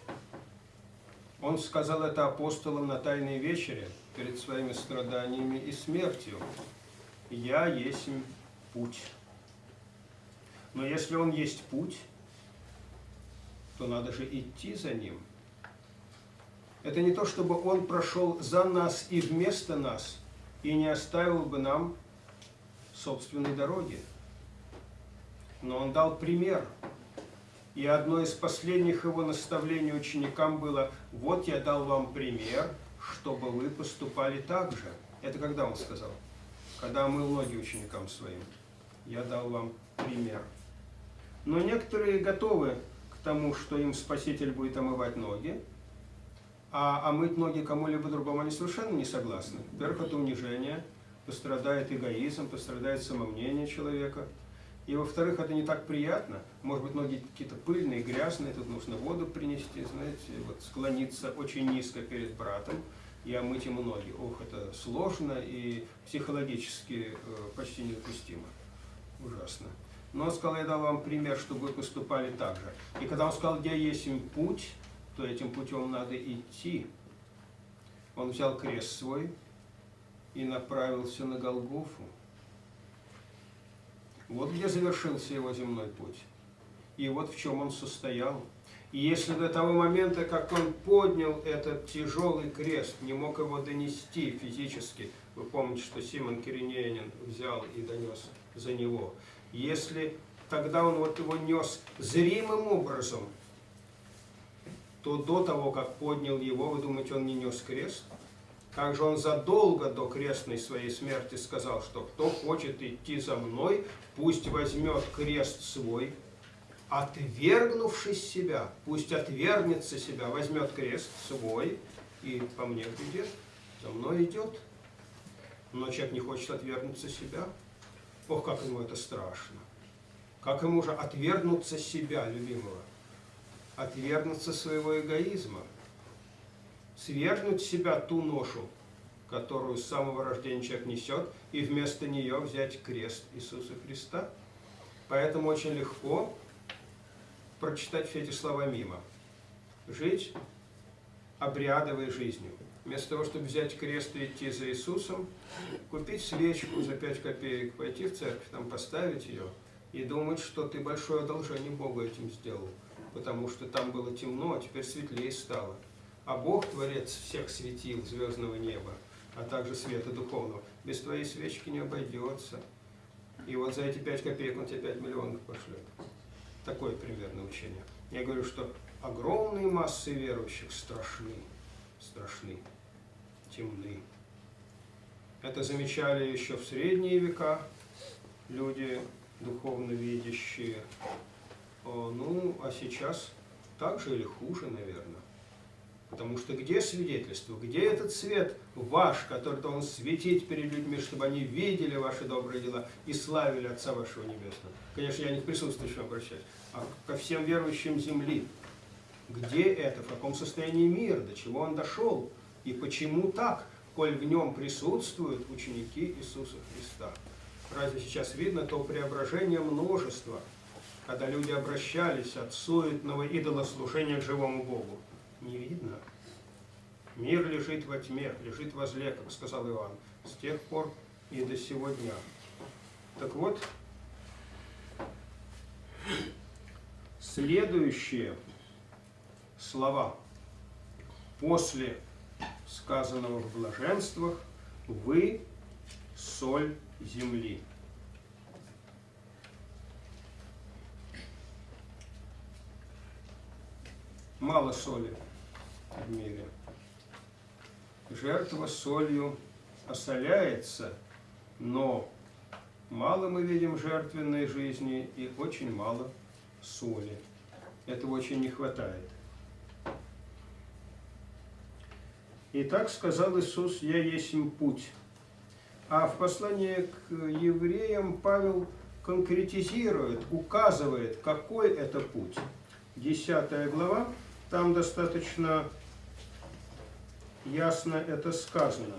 Он сказал это апостолам на Тайной вечере перед своими страданиями и смертью. «Я есть путь». Но если Он есть путь, то надо же идти за Ним. Это не то, чтобы Он прошел за нас и вместо нас, и не оставил бы нам собственной дороги. Но Он дал пример – и одно из последних его наставлений ученикам было, вот я дал вам пример, чтобы вы поступали так же. Это когда он сказал? Когда мыл ноги ученикам своим. Я дал вам пример. Но некоторые готовы к тому, что им Спаситель будет омывать ноги, а омыть ноги кому-либо другому они совершенно не согласны. Во-первых, это унижение, пострадает эгоизм, пострадает самомнение человека – и во-вторых, это не так приятно. Может быть, ноги какие-то пыльные, грязные, тут нужно воду принести, знаете, вот склониться очень низко перед братом и омыть ему ноги. Ох, это сложно и психологически э, почти недопустимо. Ужасно. Но он сказал, я дал вам пример, чтобы вы поступали так же. И когда он сказал, где есть им путь, то этим путем надо идти. Он взял крест свой и направился на Голгофу. Вот где завершился его земной путь. И вот в чем он состоял. И если до того момента, как он поднял этот тяжелый крест, не мог его донести физически, вы помните, что Симон Киринеянин взял и донес за него, если тогда он вот его нес зримым образом, то до того, как поднял его, вы думаете, он не нес крест? Как же он задолго до крестной своей смерти сказал, что кто хочет идти за мной, пусть возьмет крест свой, отвергнувшись себя, пусть отвергнется себя, возьмет крест свой и по мне придет, за мной идет. Но человек не хочет отвергнуться себя. Ох, как ему это страшно. Как ему же отвергнуться себя, любимого? Отвергнуться своего эгоизма – свергнуть себя ту ношу, которую с самого рождения человек несет, и вместо нее взять крест Иисуса Христа. Поэтому очень легко прочитать все эти слова мимо. Жить обрядовой жизнью. Вместо того, чтобы взять крест и идти за Иисусом, купить свечку за 5 копеек, пойти в церковь, там поставить ее и думать, что ты большое одолжение Богу этим сделал, потому что там было темно, а теперь светлее стало. А Бог, Творец всех светил звездного неба, а также света духовного, без твоей свечки не обойдется. И вот за эти пять копеек он тебе пять миллионов пошлет. Такое примерно учение. Я говорю, что огромные массы верующих страшны, страшны, темны. Это замечали еще в средние века люди духовно видящие. Ну, а сейчас так же или хуже, наверное. Потому что где свидетельство, где этот свет ваш, который должен светить перед людьми, чтобы они видели ваши добрые дела и славили Отца вашего Небесного? Конечно, я не к присутствующим обращаюсь, а ко всем верующим земли. Где это, в каком состоянии мир, до чего он дошел, и почему так, коль в нем присутствуют ученики Иисуса Христа? Разве сейчас видно то преображение множества, когда люди обращались от суетного идолослужения к живому Богу? не видно. Мир лежит во тьме, лежит возле, как сказал Иоанн, с тех пор и до сего дня. Так вот, следующие слова после сказанного в блаженствах «Вы – соль земли». Мало соли – в мире. Жертва солью осоляется, но мало мы видим жертвенной жизни и очень мало соли. Этого очень не хватает. И так сказал Иисус, «Я есть путь». А в послании к евреям Павел конкретизирует, указывает, какой это путь. Десятая глава, там достаточно ясно это сказано.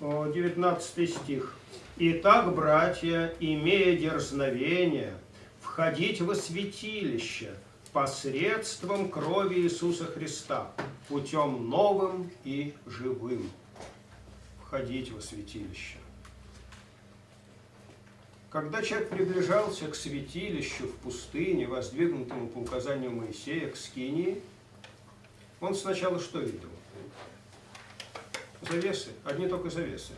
19 стих. «Итак, братья, имея дерзновение, входить во святилище посредством крови Иисуса Христа, путем новым и живым». Входить во святилище. Когда человек приближался к святилищу в пустыне, воздвигнутому по указанию Моисея, к Скинии, он сначала что видел? Завесы, одни только завесы.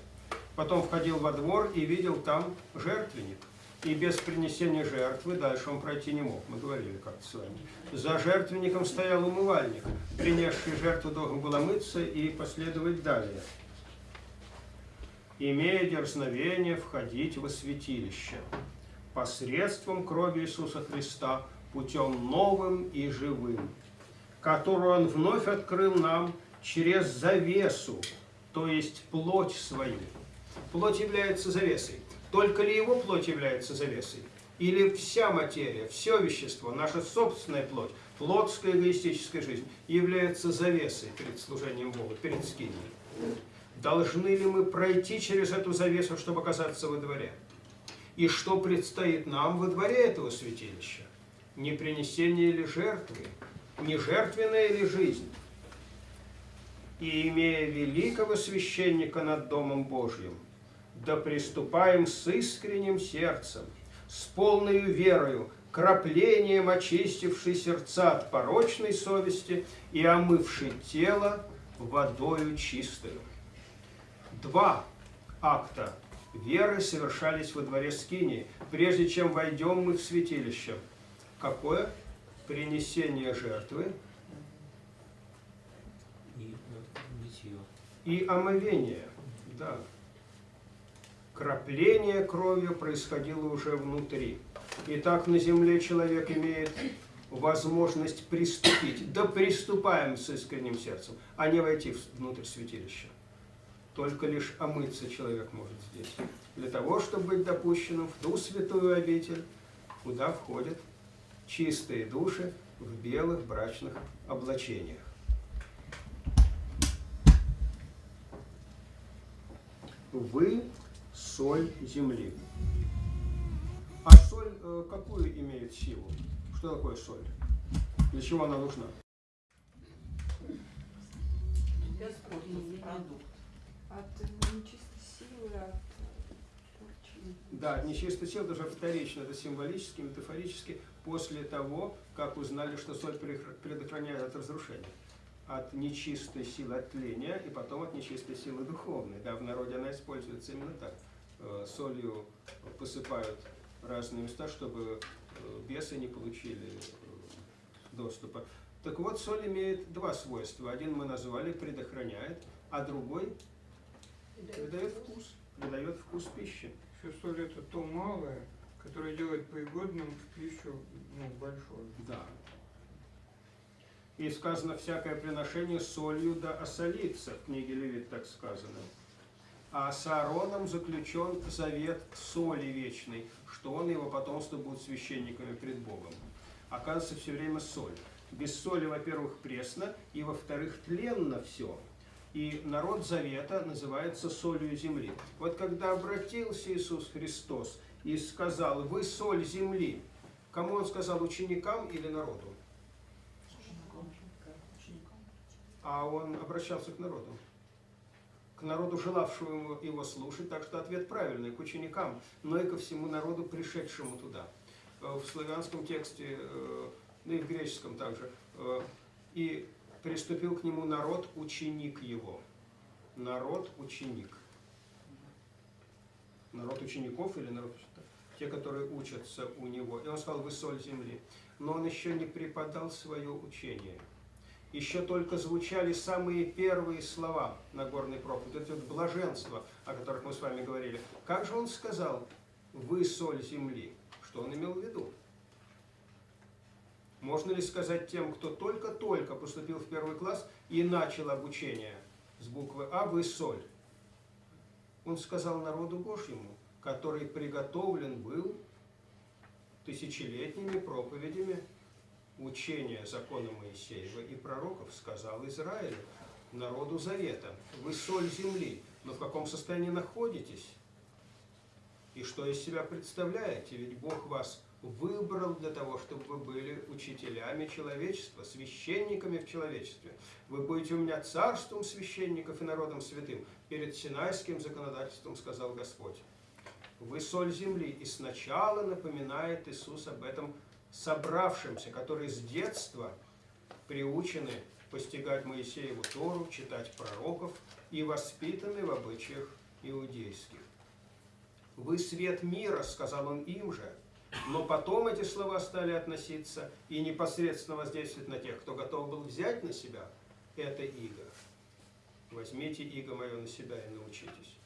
Потом входил во двор и видел там жертвенник. И без принесения жертвы дальше он пройти не мог. Мы говорили как-то с вами. За жертвенником стоял умывальник. Принесший жертву должен был омыться и последовать далее имея дерзновение входить во святилище посредством крови Иисуса Христа, путем новым и живым, которую Он вновь открыл нам через завесу, то есть плоть свою. Плоть является завесой. Только ли его плоть является завесой? Или вся материя, все вещество, наша собственная плоть, плотская эгоистическая жизнь является завесой перед служением Богу, перед скинией? Должны ли мы пройти через эту завесу, чтобы оказаться во дворе? И что предстоит нам во дворе этого святилища? Не принесение ли жертвы? Не жертвенная ли жизнь? И имея великого священника над Домом Божьим, да приступаем с искренним сердцем, с полной верою, краплением очистившей сердца от порочной совести и омывшей тело водою чистою два акта веры совершались во дворе Скинии, прежде чем войдем мы в святилище. Какое? Принесение жертвы и, и омовение. Да. Крапление кровью происходило уже внутри. Итак, на земле человек имеет возможность приступить. Да приступаем с искренним сердцем, а не войти внутрь святилища. Только лишь омыться человек может здесь. Для того, чтобы быть допущенным в ту святую обитель, куда входят чистые души в белых брачных облачениях. Вы соль земли. А соль э, какую имеет силу? Что такое соль? Для чего она нужна? продукт от нечистой силы, от порчи. Да, нечистой силы даже вторично, это символически, метафорически, после того, как узнали, что соль предохраняет от разрушения. От нечистой силы, от тления, и потом от нечистой силы духовной. Да, в народе она используется именно так. Э, солью посыпают разные места, чтобы э, бесы не получили э, доступа. Так вот, соль имеет два свойства. Один мы назвали предохраняет, а другой придает вкус, придает вкус пищи. Все соль это то малое, которое делает пригодным в пищу ну, большое. Да. И сказано, всякое приношение солью да осолится, в книге Левит так сказано. А с Аароном заключен завет соли вечной, что он и его потомство будут священниками пред Богом. Оказывается, все время соль. Без соли, во-первых, пресно, и, во-вторых, тленно все. И народ Завета называется солью земли. Вот когда обратился Иисус Христос и сказал, вы соль земли, кому он сказал, ученикам или народу? А он обращался к народу. К народу, желавшему его слушать, так что ответ правильный, к ученикам, но и ко всему народу, пришедшему туда. Э, в славянском тексте, ну и в греческом также. Э, и приступил к нему народ, ученик его. Народ, ученик. Народ учеников или народ те, которые учатся у него. И он сказал, вы соль земли. Но он еще не преподал свое учение. Еще только звучали самые первые слова на горной проповеди, это вот блаженство, о которых мы с вами говорили. Как же он сказал, вы соль земли? Что он имел в виду? Можно ли сказать тем, кто только-только поступил в первый класс и начал обучение с буквы А, вы соль? Он сказал народу Божьему, который приготовлен был тысячелетними проповедями учения закона Моисеева и пророков, сказал Израилю, народу Завета, вы соль земли, но в каком состоянии находитесь? И что из себя представляете? Ведь Бог вас выбрал для того, чтобы вы были учителями человечества, священниками в человечестве. Вы будете у меня царством священников и народом святым. Перед Синайским законодательством сказал Господь. Вы соль земли. И сначала напоминает Иисус об этом собравшимся, которые с детства приучены постигать Моисееву Тору, читать пророков и воспитаны в обычаях иудейских. «Вы свет мира», — сказал он им же, но потом эти слова стали относиться и непосредственно воздействовать на тех, кто готов был взять на себя это иго. Возьмите иго мое на себя и научитесь.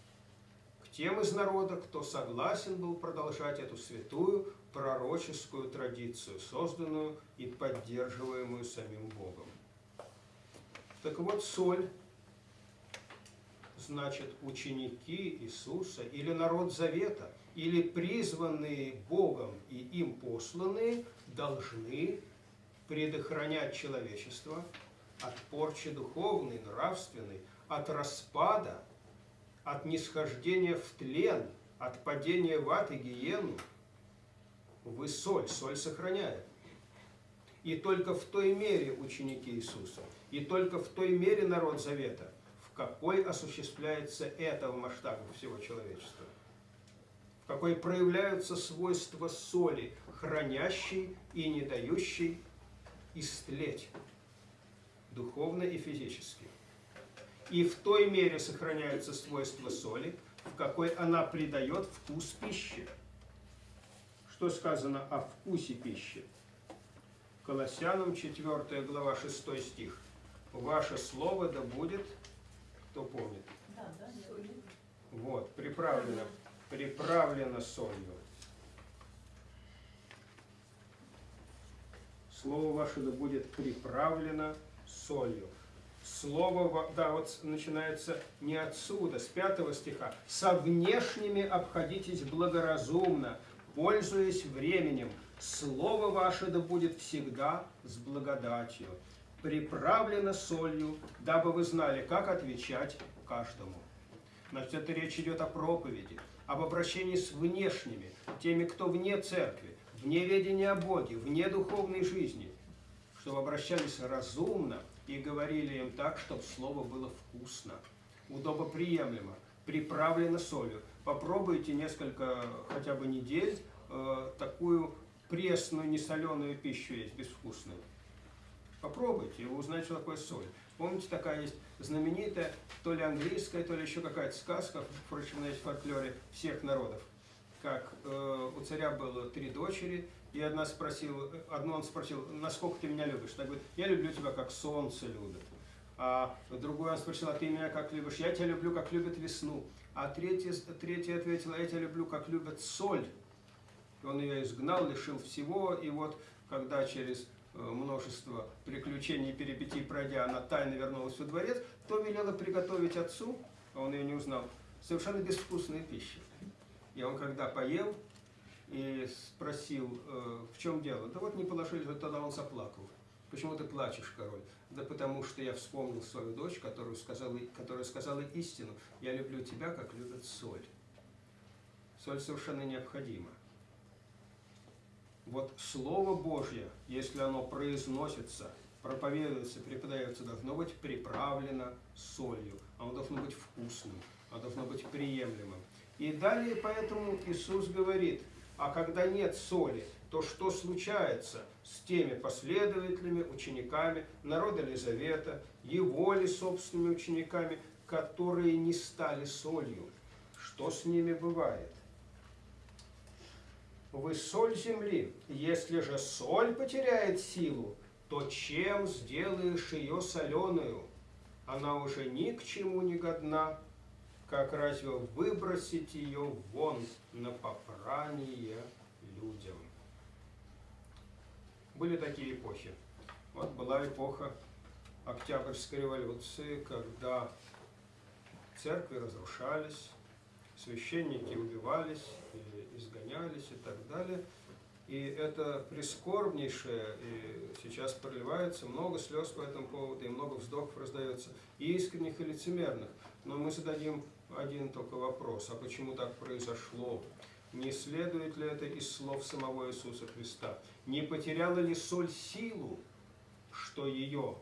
К тем из народа, кто согласен был продолжать эту святую пророческую традицию, созданную и поддерживаемую самим Богом. Так вот, соль значит ученики Иисуса или народ Завета, или призванные Богом и им посланные должны предохранять человечество от порчи духовной, нравственной, от распада, от нисхождения в тлен, от падения в ад и гиену. Вы соль, соль сохраняет. И только в той мере ученики Иисуса, и только в той мере народ Завета, в какой осуществляется это в масштабах всего человечества, какой проявляются свойства соли, хранящей и не дающей истлеть духовно и физически. И в той мере сохраняются свойства соли, в какой она придает вкус пищи. Что сказано о вкусе пищи? Колоссянам 4 глава 6 стих. Ваше слово да будет, кто помнит? Да, да. Вот, приправлено, приправлено солью. Слово ваше да будет приправлено солью. Слово, да, вот начинается не отсюда, с пятого стиха. «Со внешними обходитесь благоразумно, пользуясь временем. Слово ваше да будет всегда с благодатью, приправлено солью, дабы вы знали, как отвечать каждому». Значит, это речь идет о проповеди, об обращении с внешними, теми, кто вне церкви, вне ведения о Боге, вне духовной жизни, чтобы обращались разумно и говорили им так, чтобы слово было вкусно, удобоприемлемо, приправлено солью. Попробуйте несколько, хотя бы недель, э, такую пресную, несоленую пищу есть, безвкусную. Попробуйте, вы узнаете, что такое соль. Помните, такая есть знаменитая, то ли английская, то ли еще какая-то сказка, впрочем, есть в фольклоре всех народов. Как э, у царя было три дочери, и одна спросила, одну он спросил, насколько ты меня любишь? Она говорит, я люблю тебя, как солнце любит. А другой он спросил, а ты меня как любишь? Я тебя люблю, как любит весну. А третья, третья ответила, я тебя люблю, как любит соль. И он ее изгнал, лишил всего, и вот когда через множество приключений и перипетий пройдя, она тайно вернулась во дворец, то велела приготовить отцу, а он ее не узнал, совершенно безвкусную пищу. И он когда поел и спросил, э, в чем дело, да вот не положили, тогда он заплакал. Почему ты плачешь, король? Да потому что я вспомнил свою дочь, которую сказала, которая сказала истину. Я люблю тебя, как любят соль. Соль совершенно необходима. Вот Слово Божье, если оно произносится, проповедуется, преподается, должно быть приправлено солью. Оно должно быть вкусным, оно должно быть приемлемым. И далее поэтому Иисус говорит, а когда нет соли, то что случается с теми последователями, учениками народа Елизавета, его ли собственными учениками, которые не стали солью? Что с ними бывает? Вы соль земли. Если же соль потеряет силу, то чем сделаешь ее соленую? Она уже ни к чему не годна, как разве выбросить ее вон на попрание людям? Были такие эпохи. Вот была эпоха Октябрьской революции, когда церкви разрушались, священники убивались, изгонялись и так далее. И это прискорбнейшее, и сейчас проливается много слез по этому поводу, и много вздохов раздается, и искренних, и лицемерных. Но мы зададим один только вопрос, а почему так произошло? Не следует ли это из слов самого Иисуса Христа? Не потеряла ли соль силу, что ее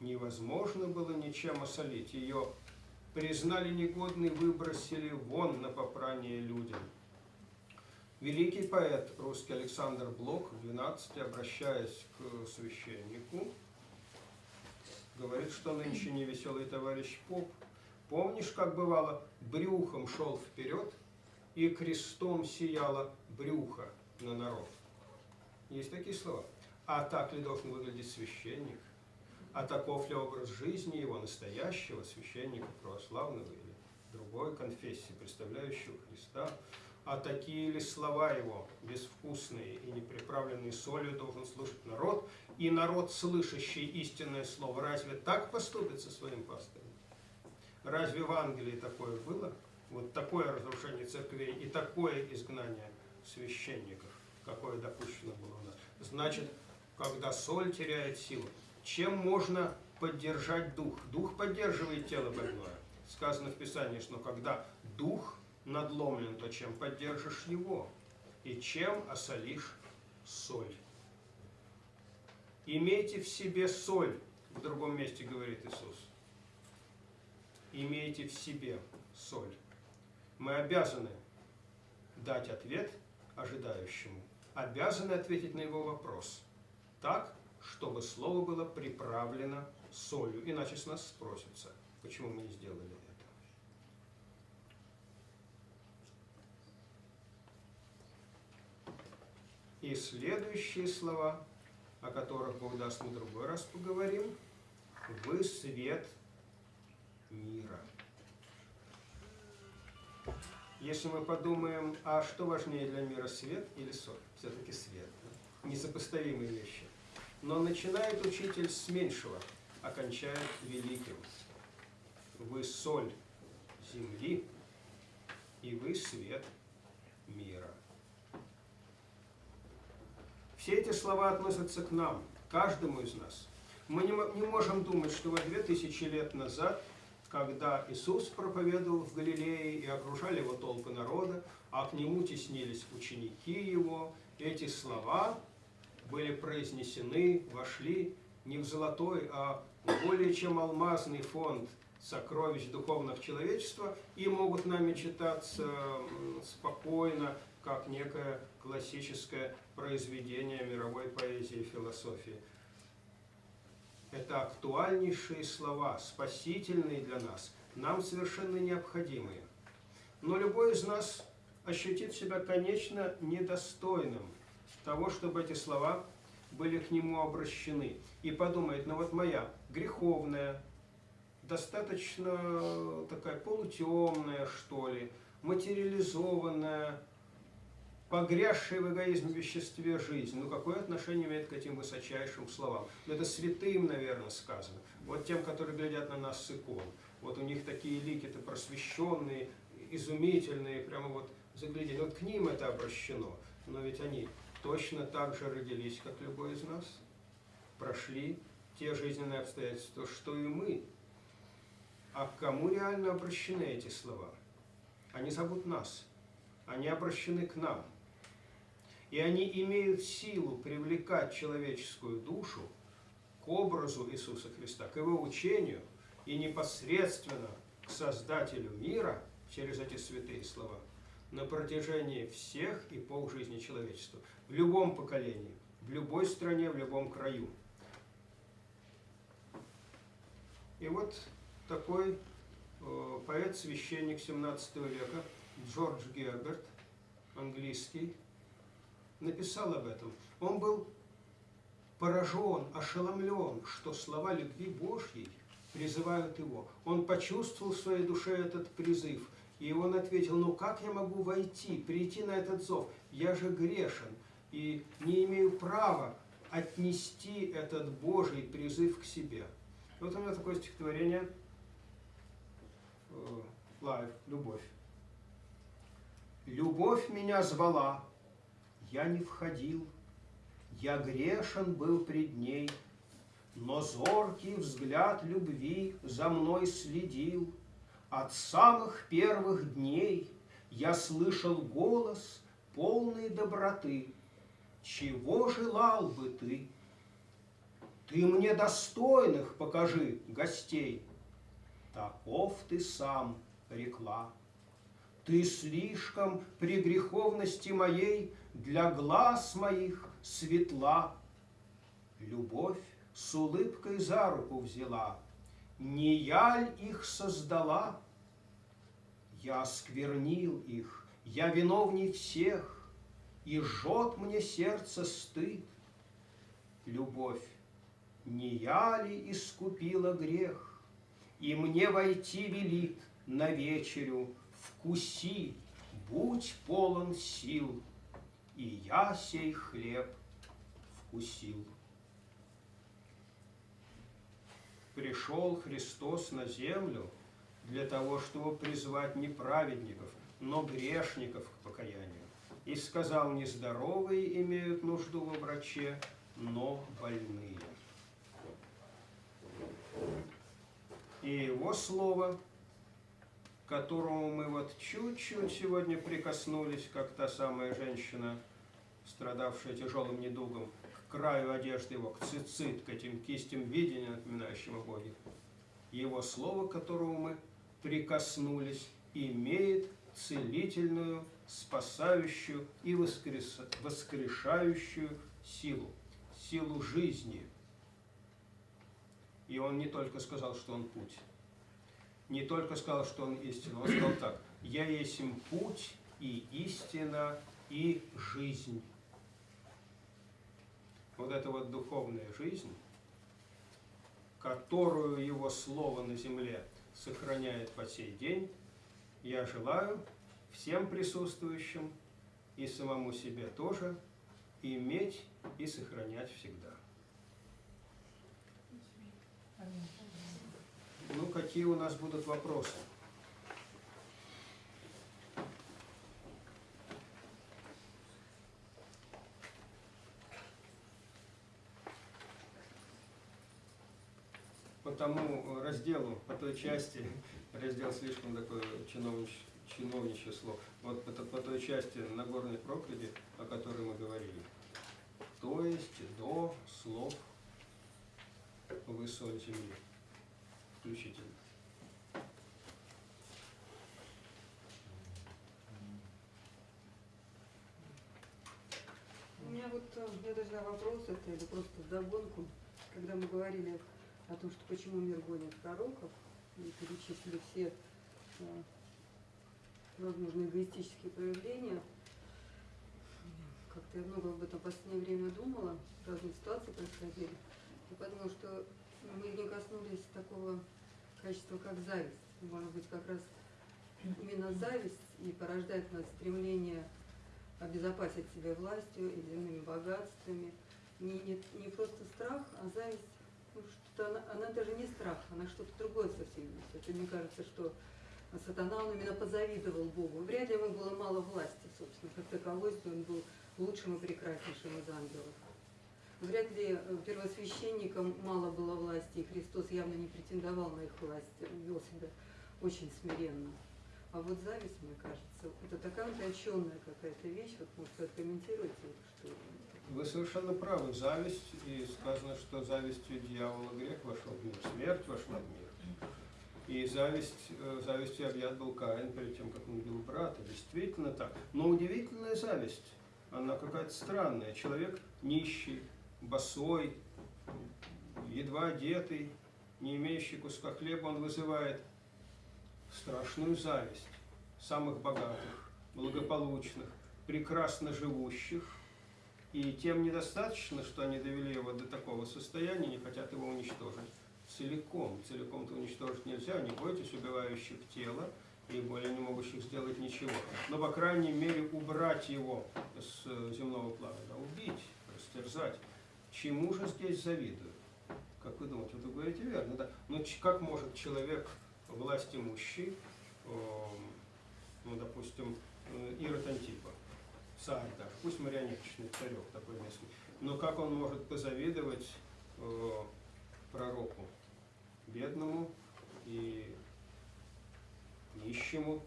невозможно было ничем осолить? Ее признали негодной, выбросили вон на попрание людям. Великий поэт русский Александр Блок в 12, обращаясь к священнику, говорит, что нынче невеселый товарищ поп. Помнишь, как бывало, брюхом шел вперед, и крестом сияло брюхо на народ. Есть такие слова. А так ли должен выглядеть священник? А таков ли образ жизни его настоящего священника православного или другой конфессии, представляющего Христа? А такие ли слова его, безвкусные и не приправленные солью, должен слышать народ? И народ, слышащий истинное слово, разве так поступит со своим пастырем? Разве в Англии такое было? Вот такое разрушение церквей и такое изгнание священников, какое допущено было у нас. Значит, когда соль теряет силу, чем можно поддержать дух? Дух поддерживает тело больное. Сказано в Писании, что когда дух надломлен, то чем поддержишь его? И чем осолишь соль? Имейте в себе соль, в другом месте говорит Иисус. Имейте в себе соль. Мы обязаны дать ответ ожидающему, обязаны ответить на его вопрос так, чтобы слово было приправлено солью. Иначе с нас спросится, почему мы не сделали это. И следующие слова, о которых Бог даст мы другой раз поговорим, «Вы свет мира». Если мы подумаем, а что важнее для мира, свет или соль? Все-таки свет. Да? Несопоставимые вещи. Но начинает учитель с меньшего, окончает великим. Вы соль земли, и вы свет мира. Все эти слова относятся к нам, каждому из нас. Мы не, можем думать, что вот две тысячи лет назад, когда Иисус проповедовал в Галилее и окружали его толпы народа, а к нему теснились ученики его, эти слова были произнесены, вошли не в золотой, а в более чем алмазный фонд сокровищ духовных человечества и могут нами читаться спокойно, как некое классическое произведение мировой поэзии и философии. Это актуальнейшие слова, спасительные для нас, нам совершенно необходимые. Но любой из нас ощутит себя, конечно, недостойным того, чтобы эти слова были к нему обращены. И подумает, ну вот моя греховная, достаточно такая полутемная, что ли, материализованная, погрязшая в эгоизме веществе жизнь, ну какое отношение имеет к этим высочайшим словам? Ну, это святым, наверное, сказано. Вот тем, которые глядят на нас с икон. Вот у них такие лики-то просвещенные, изумительные, прямо вот заглядели. Вот к ним это обращено. Но ведь они точно так же родились, как любой из нас. Прошли те жизненные обстоятельства, что и мы. А к кому реально обращены эти слова? Они зовут нас. Они обращены к нам и они имеют силу привлекать человеческую душу к образу Иисуса Христа, к Его учению и непосредственно к Создателю мира через эти святые слова на протяжении всех эпох жизни человечества, в любом поколении, в любой стране, в любом краю. И вот такой э, поэт-священник 17 века Джордж Герберт, английский, написал об этом. Он был поражен, ошеломлен, что слова любви Божьей призывают его. Он почувствовал в своей душе этот призыв. И он ответил, ну как я могу войти, прийти на этот зов? Я же грешен. и не имею права отнести этот Божий призыв к себе. Вот у меня такое стихотворение э, Лайв, «Любовь». Любовь меня звала, я не входил, я грешен был пред ней, но зоркий взгляд любви за мной следил. От самых первых дней я слышал голос полной доброты. Чего желал бы ты? Ты мне достойных покажи гостей. Таков ты сам, рекла. Ты слишком при греховности моей для глаз моих светла. Любовь с улыбкой за руку взяла. Не я ль их создала? Я осквернил их, я виновней всех, И жжет мне сердце стыд. Любовь, не я ли искупила грех? И мне войти велит на вечерю, Вкуси, будь полон сил, И я сей хлеб вкусил. Пришел Христос на землю для того, чтобы призвать не праведников, но грешников к покаянию. И сказал, не здоровые имеют нужду во враче, но больные. И его слово, к которому мы вот чуть-чуть сегодня прикоснулись, как та самая женщина, страдавшая тяжелым недугом, к краю одежды его, к цицит, к этим кистям видения, напоминающим о Боге. Его слово, к которому мы прикоснулись, имеет целительную, спасающую и воскрес... воскрешающую силу, силу жизни. И он не только сказал, что он путь, не только сказал, что он истина, он сказал так, «Я есть им путь и истина и жизнь». Вот эта вот духовная жизнь, которую его слово на земле сохраняет по сей день, я желаю всем присутствующим и самому себе тоже иметь и сохранять всегда. Ну, какие у нас будут вопросы? Тому разделу, по той части, раздел слишком такое чиновнич, чиновничье слово, вот по, по той части Нагорной проповеди, о которой мы говорили. То есть до слов «Вы соль земли» включительно. У меня вот, э, я даже вопрос это или просто вдогонку, когда мы говорили о том, что почему мир гонит пророков, и перечислили все э, возможные эгоистические проявления. Как-то я много об этом в последнее время думала, разные ситуации происходили. И подумала, что мы не коснулись такого качества, как зависть. Может быть, как раз именно зависть и порождает нас стремление обезопасить себя властью и земными богатствами. Не, не, не просто страх, а зависть, ну, что она, она даже не страх, она что-то другое совсем несет. И мне кажется, что сатана он именно позавидовал Богу. Вряд ли ему было мало власти, собственно, как таковой, если он был лучшим и прекраснейшим из ангелов. Вряд ли э, первосвященникам мало было власти, и Христос явно не претендовал на их власть, вел себя очень смиренно. А вот зависть, мне кажется, это такая утонченная какая-то вещь, вот может откомментируйте, что Вы совершенно правы. Зависть, и сказано, что завистью дьявола грех вошел в мир, смерть вошла в мир. И зависть, э, завистью объят был Каин перед тем, как он убил брата. Действительно так. Но удивительная зависть, она какая-то странная. Человек нищий, босой, едва одетый, не имеющий куска хлеба, он вызывает страшную зависть самых богатых, благополучных, прекрасно живущих, и тем недостаточно, что они довели его до такого состояния, не хотят его уничтожить целиком. Целиком-то уничтожить нельзя, не бойтесь убивающих тело, и более не могущих сделать ничего. Но, по крайней мере, убрать его с э, земного плана, да, убить, растерзать. Чему же здесь завидуют? Как вы думаете, вы говорите верно, да? Ч- как может человек, власть имущий, эм, ну, допустим, э, Ирод Антипа, царь даже, пусть марионеточный царек такой местный, но как он может позавидовать э, пророку, бедному и нищему,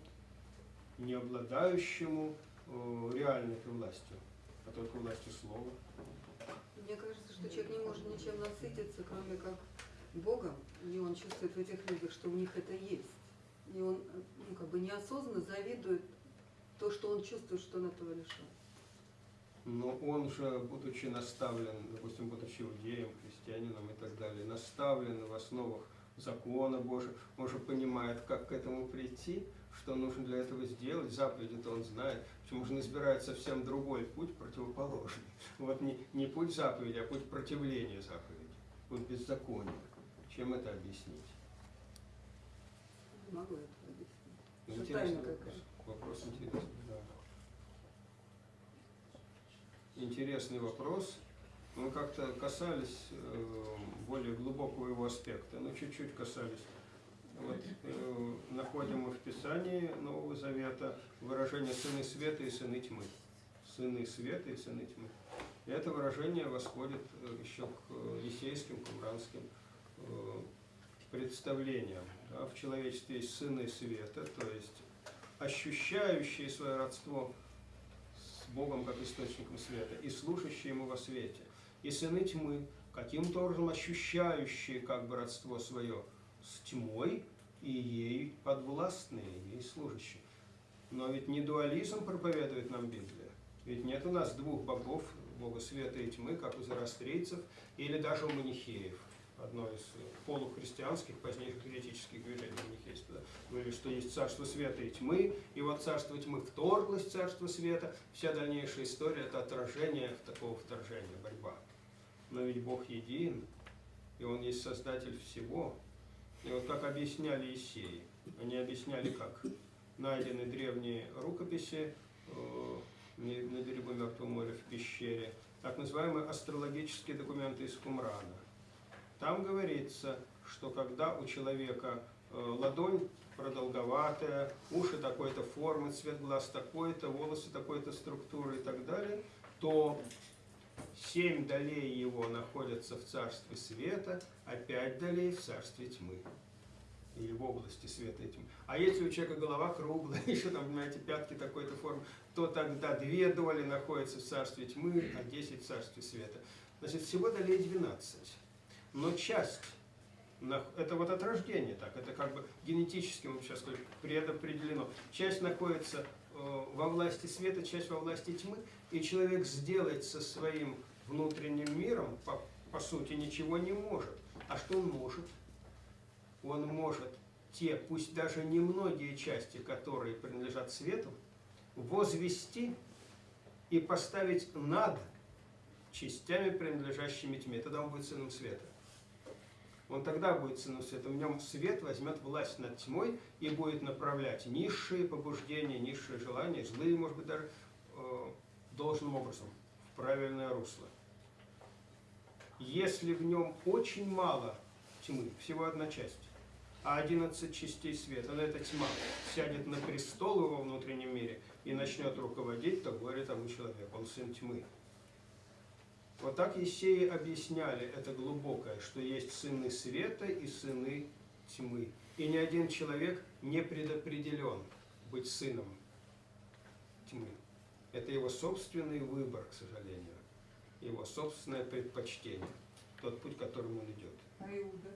не обладающему э, реальной властью, а только властью слова. Мне кажется, что человек не может ничем насытиться, кроме как Богом, и он чувствует в этих людях, что у них это есть. И он ну, как бы неосознанно завидует то, что он чувствует, что он этого лишен. Но он же, будучи наставлен, допустим, будучи иудеем, христианином и так далее, наставлен в основах закона Божьего, он же понимает, как к этому прийти, что нужно для этого сделать, заповеди-то он знает, почему же он избирает совсем другой путь, противоположный. Вот не, не путь заповеди, а путь противления заповеди, путь беззакония. Чем это объяснить? Не могу этого объяснить. Ну, тайна вопрос. Вопрос интересный, да. Интересный вопрос. Мы как-то касались э, более глубокого его аспекта, но чуть-чуть касались. Вот, э, находим мы в Писании Нового Завета выражение «сыны света и сыны тьмы». Сыны света и сыны тьмы. И это выражение восходит э, еще к э, есейским, кумранским э, представлениям. Да, в человечестве есть сыны света, то есть ощущающие свое родство с Богом как источником света и служащие Ему во свете. И сыны тьмы, каким-то образом ощущающие как бы родство свое с тьмой и ей подвластные, ей служащие. Но ведь не дуализм проповедует нам Библия. Ведь нет у нас двух богов, бога света и тьмы, как у зороастрийцев или даже у манихеев одно из полухристианских, позднейших еретических движений манихейства, да, говорили, что есть царство света и тьмы, и вот царство тьмы вторглось царство света, вся дальнейшая история – это отражение такого вторжения, борьба. Но ведь Бог един, и Он есть Создатель всего. И вот как объясняли Исеи, они объясняли как? Найдены древние рукописи э, на берегу Мертвого моря в пещере, так называемые астрологические документы из Кумрана. Там говорится, что когда у человека э, ладонь продолговатая, уши такой-то формы, цвет глаз такой-то, волосы такой-то структуры и так далее, то семь долей его находятся в царстве света, а пять долей в царстве тьмы. Или в области света и тьмы. А если у человека голова круглая, еще там, понимаете, пятки такой-то формы, то тогда две доли находятся в царстве тьмы, а десять в царстве света. Значит, всего долей 12 но часть, это вот от рождения так, это как бы генетически, мы сейчас скажем, предопределено. Часть находится э, во власти света, часть во власти тьмы, и человек сделать со своим внутренним миром, по, по сути, ничего не может. А что он может? Он может те, пусть даже немногие части, которые принадлежат свету, возвести и поставить над частями, принадлежащими тьме. Тогда он будет сыном света он тогда будет сыном света. В нем свет возьмет власть над тьмой и будет направлять низшие побуждения, низшие желания, злые, может быть, даже э, должным образом, в правильное русло. Если в нем очень мало тьмы, всего одна часть, а 11 частей света, но эта тьма сядет на престол его внутреннем мире и начнет руководить, то горе тому человеку, он сын тьмы. Вот так Есеи объясняли это глубокое, что есть сыны света и сыны тьмы. И ни один человек не предопределен быть сыном тьмы. Это его собственный выбор, к сожалению, его собственное предпочтение, тот путь, которым он идет. А Иуда?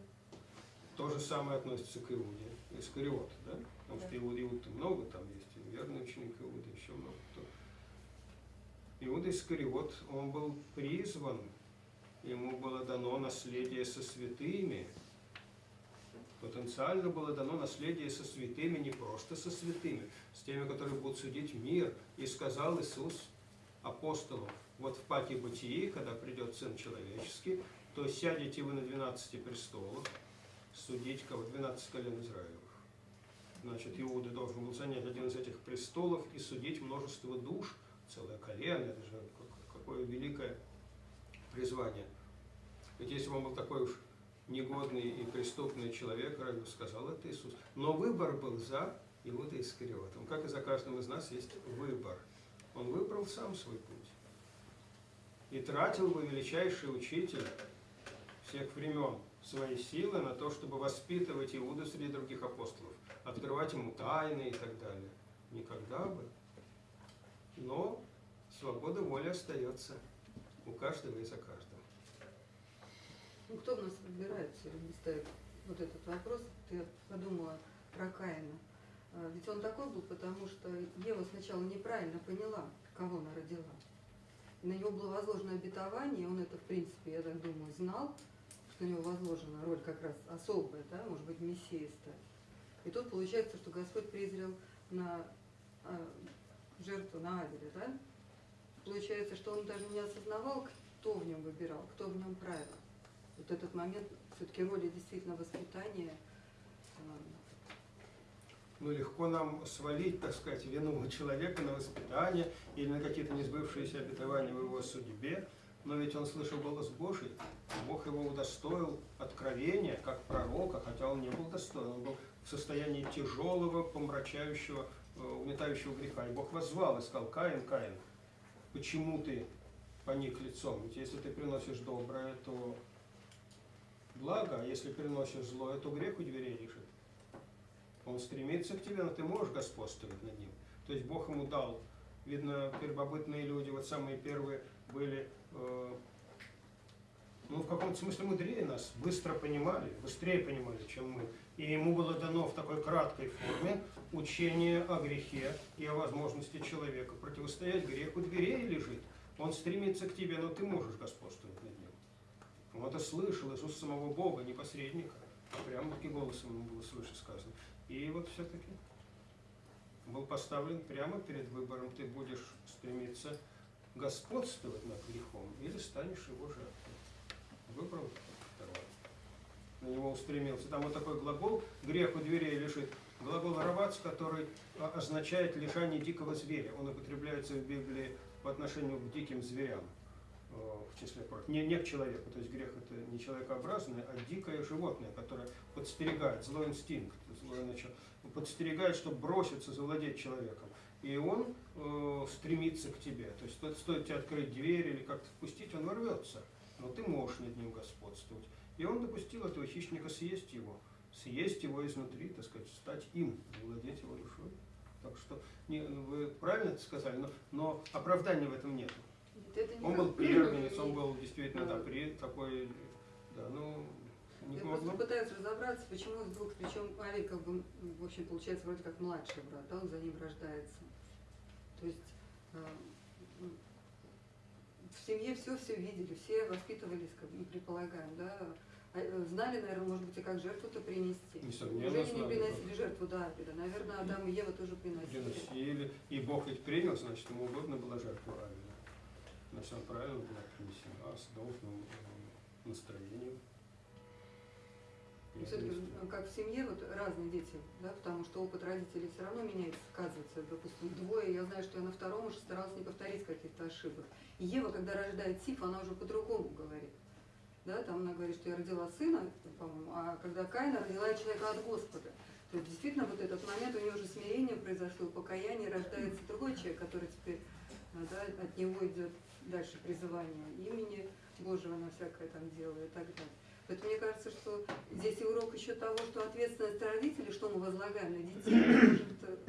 То же самое относится к Иуде, Искариот, да? Потому что Иуд, Иуд много, там есть и верный ученик Иуда, еще много кто. Иуда Искариот, он был призван, ему было дано наследие со святыми. Потенциально было дано наследие со святыми, не просто со святыми, с теми, которые будут судить мир. И сказал Иисус апостолам, вот в паке бытии, когда придет Сын Человеческий, то сядете вы на 12 престолах, судить кого? 12 колен Израилевых. Значит, Иуда должен был занять один из этих престолов и судить множество душ, целое колено, это же как- какое великое призвание. Ведь если бы он был такой уж негодный и преступный человек, разве сказал это Иисус? Но выбор был за Иуда Искариотом. Как и за каждым из нас есть выбор. Он выбрал сам свой путь. И тратил бы величайший учитель всех времен свои силы на то, чтобы воспитывать Иуду среди других апостолов, открывать ему тайны и так далее. Никогда бы. Но свобода воли остается у каждого и за каждого. Ну, кто в нас выбирает все время ставит вот этот вопрос? Ты подумала про Каина. А, Ведь он такой был, потому что Ева сначала неправильно поняла, кого она родила. На него было возложено обетование, он это, в принципе, я так думаю, знал, что на него возложена роль как раз особая, да, может быть, стать. И тут получается, что Господь презрел на а, жертву на Авеля, да? Получается, что он даже не осознавал, кто в нем выбирал, кто в нем правил. Вот этот момент все-таки роли действительно воспитания. а, Ну, легко нам свалить, так сказать, вину человека на воспитание или на какие-то несбывшиеся обетования в его судьбе. Но ведь он слышал голос Божий. Бог его удостоил откровения, как пророка, хотя он не был достоин. Он был в состоянии тяжелого, помрачающего, угнетающего греха. И Бог воззвал и сказал, Каин, Каин, почему ты поник лицом? Ведь если ты приносишь доброе, то благо, а если приносишь злое, то грех у дверей лежит. Он стремится к тебе, но ты можешь господствовать над ним. То есть Бог ему дал. Видно, первобытные люди, вот самые первые, были, э, ну, в каком-то смысле мудрее нас, быстро понимали, быстрее понимали, чем мы. И ему было дано в такой краткой форме учение о грехе и о возможности человека противостоять греху. Дверей лежит. Он стремится к тебе, но ты можешь господствовать над ним. Он это слышал, Иисус самого Бога, не посредника. а Прямо-таки голосом ему было слышать сказано. И вот все-таки был поставлен прямо перед выбором, ты будешь стремиться господствовать над грехом или станешь его жертвой. Выбрал второе. На него устремился. Там вот такой глагол «грех у дверей лежит». Глагол «равац», который а, означает лежание дикого зверя. Он употребляется в Библии по отношению к диким зверям э, в числе прочих. Не, не к человеку, то есть грех это не человекообразное, а дикое животное, которое подстерегает, злой инстинкт, злое начало, подстерегает, чтобы броситься, завладеть человеком. И он э, стремится к тебе. То есть стоит тебе открыть дверь или как-то впустить, он ворвется. Но ты можешь над ним господствовать. И он допустил этого хищника съесть его. Съесть его изнутри, так сказать, стать им, владеть его душой. Так что не, вы правильно это сказали, но, но оправдания в этом нет. Это не Он был так. первенец, он был действительно да, при такой, да, ну, не Я просто пытаюсь разобраться, почему вдруг, причем Авель как бы, в общем, получается вроде как младший брат, да, он за ним рождается. То есть м, в семье все все видели, все воспитывались, как мы предполагаем, да, А, э, знали, наверное, может быть, и как жертву-то принести. Несомненно, Неужели не приносили жертву до Авеля? Наверное, Адам и Ева тоже приносили. Приносили. И Бог ведь принял, значит, ему удобно была жертва Авеля. Значит, она правильно была принесена, с должным э, настроением. Все-таки, ну, как в семье, вот разные дети, да, потому что опыт родителей все равно меняется, сказывается. Допустим, двое, я знаю, что я на втором уже старалась не повторить каких-то ошибок. И Ева, когда рождает Сиф, она уже по-другому говорит. Да, там она говорит, что я родила сына, по-моему, а когда Каина родила человека от Господа. То есть действительно вот этот момент, у нее уже смирение произошло, покаяние, рождается другой человек, который теперь да, от него идет дальше призывание имени Божьего на всякое там дело и так далее. Поэтому мне кажется, что здесь и урок еще того, что ответственность родителей, что мы возлагаем на детей, может,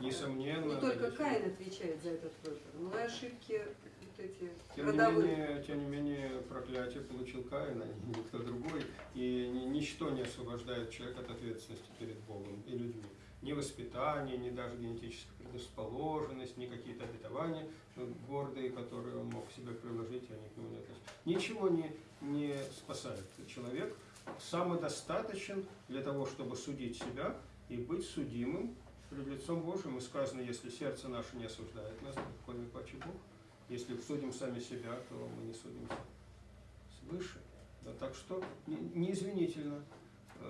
Несомненно. не только родители. Каин отвечает за этот выбор, но и ошибки вот эти Тем не, родовые. менее, тем не менее, проклятие получил Каин, а не никто другой. И ни- ничто не освобождает человека от ответственности перед Богом и людьми. Ни воспитание, ни даже генетическая предрасположенность, ни какие-то обетования э, гордые, которые он мог себе приложить, они к нему не относятся. Ничего не, не спасает. Человек самодостаточен для того, чтобы судить себя и быть судимым перед лицом Божьим. И сказано, если сердце наше не осуждает нас, кроме плачет Бог. Если судим сами себя, то мы не судимся свыше. Да, так что не- неизвинительно.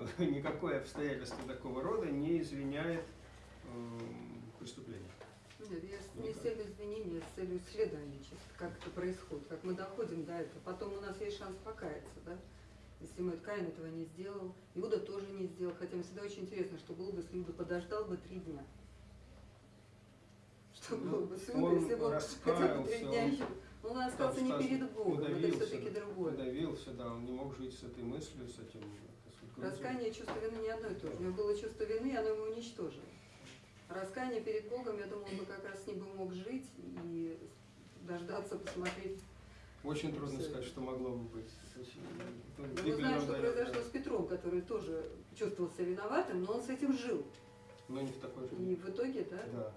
никакое обстоятельство такого рода не извиняет эм, преступление. Нет, я с- не с целью извинения, а с целью исследования чисто, как это происходит, как мы доходим до этого. Потом у нас есть шанс покаяться, да? Если мы Каин этого не сделал, Иуда тоже не сделал, хотя мне всегда очень интересно, что было бы, если Иуда подождал бы три дня. Что Ну, было бы с Иудой, если бы он хотя бы три дня он- еще... Он остался не перед Богом, это удавился, все-таки другое. Удавился, да, он не мог жить с этой мыслью, с этим. Раскаяние и чувство вины не одно и то же. У него было чувство вины, и оно его уничтожило. Раскаяние перед Богом, я думаю, он бы как раз с ним бы мог жить и дождаться, посмотреть. Очень трудно Всё. сказать, что могло бы быть. Очень, ну, мы знаем, что произошло да. с Петром, который тоже чувствовал себя виноватым, но он с этим жил. Но не в такой же. И в итоге, да, Да.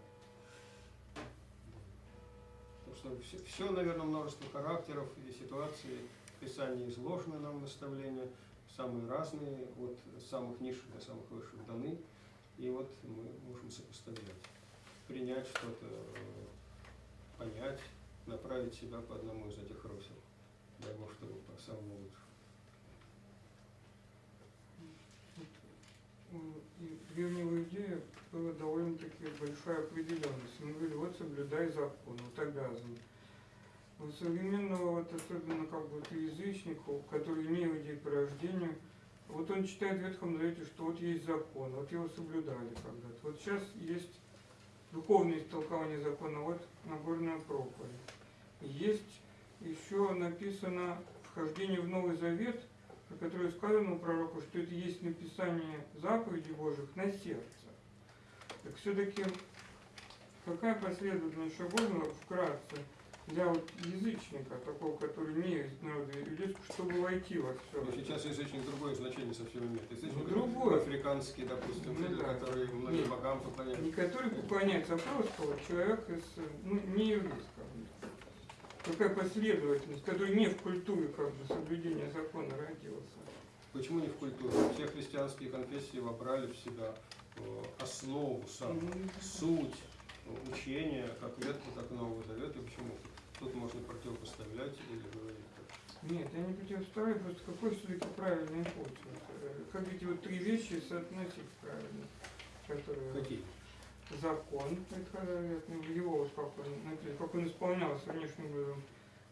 Потому что все, наверное, множество характеров и ситуаций в Писании изложены нам наставления, самые разные, от самых низших до самых высших даны. И вот мы можем сопоставлять, принять что-то, э, понять, направить себя по одному из этих русел. Дай Бог, чтобы по самому лучшему. У- И древнего идея была довольно-таки большая определенность. Мы говорили, вот соблюдай закон, вот обязан. У современного, вот особенно как бы вот язычников, которые не иудеи по рождению, вот он читает в Ветхом Завете, что вот есть закон, вот его соблюдали когда-то. Вот сейчас есть духовное истолкование закона, вот Нагорная проповедь. Есть еще написано вхождение в Новый Завет, про которое сказано у пророка, что это есть написание заповедей Божьих на сердце. Так все-таки какая последовательность шагов ну, вкратце для вот язычника, такого, который не из народа чтобы войти во все Но сейчас язычник другое значение совсем имеет. Язычник Ну, другое. африканский, допустим, Ну да. который многим Нет. богам поклоняется. Не который поклоняется, а просто вот человек из, ну, не еврейского. Какая последовательность, который не в культуре как бы соблюдения закона родился. Почему не в культуре? Все христианские конфессии вобрали в себя э, основу самую, Ну, суть э, учения, как Ветхого, так и Нового Завета. Почему тут можно противопоставлять или говорить так? Нет, я не противоставляю, просто какой все-таки правильный путь. Вот, э, Как эти вот три вещи соотносить правильно, которые Какие? закон ветхозаветный, в его вот как он, написано, как он исполнялся внешним образом,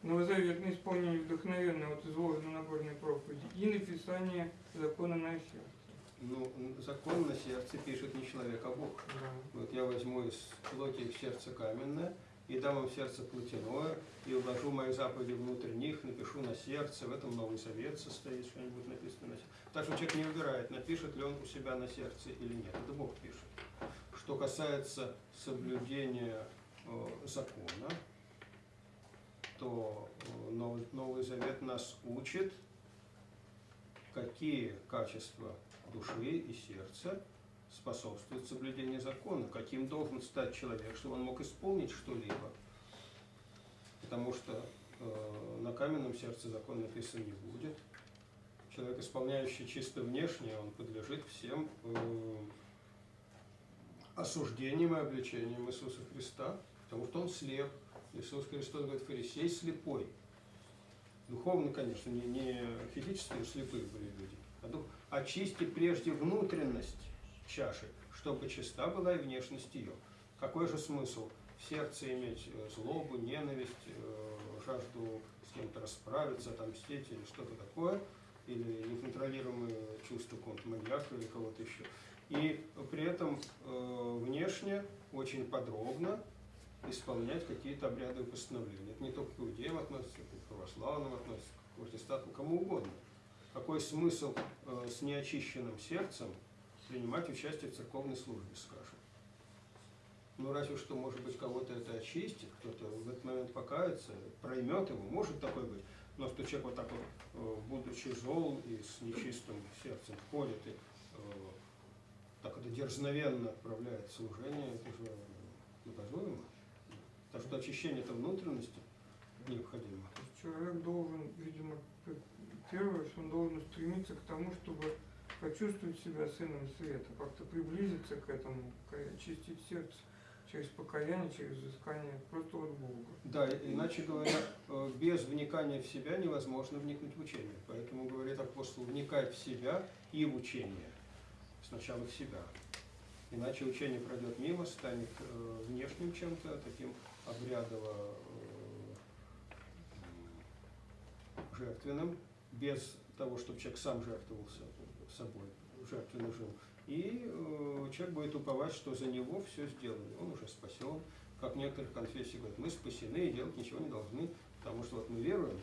новозаветное исполнение вдохновенное, вот изложено на Нагорной проповеди, и написание закона на сердце. Ну, закон на сердце пишет не человек, а Бог. Да. Вот я возьму из плоти их сердце каменное, и дам им сердце плотяное, и уложу мои заповеди внутрь них, напишу на сердце, в этом Новый Завет состоит, что-нибудь написано на сердце. Так что человек не выбирает, напишет ли он у себя на сердце или нет. Это Бог пишет. Что касается соблюдения э, закона, то э, Новый, Новый Завет нас учит, какие качества души и сердца способствуют соблюдению закона, каким должен стать человек, чтобы он мог исполнить что-либо. Потому что э, на каменном сердце закон написан не будет. Человек, исполняющий чисто внешне, он подлежит всем э, осуждениям и обличениям Иисуса Христа, потому что он слеп. Иисус Христос говорит, фарисей слепой. Духовно, конечно, не, не физически слепые были люди, а дух. Очисти прежде внутренность чаши, чтобы чиста была и внешность ее. Какой же смысл в сердце иметь э, злобу, ненависть, э, жажду с кем-то расправиться, отомстить или что-то такое, или неконтролируемые чувства какого-то маньяка или кого-то еще. И при этом э, внешне очень подробно исполнять какие-то обряды и постановления. Это не только к иудеям относится, это к православным относится, к протестантам, кому угодно. Какой смысл с неочищенным сердцем принимать участие в церковной службе, скажем? Ну, разве что, может быть, кого-то это очистит, кто-то в этот момент покается, проймет его, может такое быть. Но что человек вот так вот, э, будучи зол и с нечистым сердцем, входит и э, так это дерзновенно отправляет служение, это же наказуемо. Так что очищение это внутренности необходимо. Человек должен, видимо, первое, что он должен стремиться к тому, чтобы почувствовать себя сыном света, как-то приблизиться к этому, очистить сердце. через покаяние, через искание просто от Бога. Да, иначе говоря, э, без вникания в себя невозможно вникнуть в учение. Поэтому, говорит апостол, вникай в себя и в учение. Сначала в себя. Иначе учение пройдет мимо, станет э, внешним чем-то, таким обрядово э, жертвенным, без того, чтобы человек сам жертвовался собой, жертвенно жил. И э, человек будет уповать, что за него все сделано. Он уже спасен. Как в некоторых конфессиях говорят, мы спасены и делать ничего не должны, потому что вот мы веруем,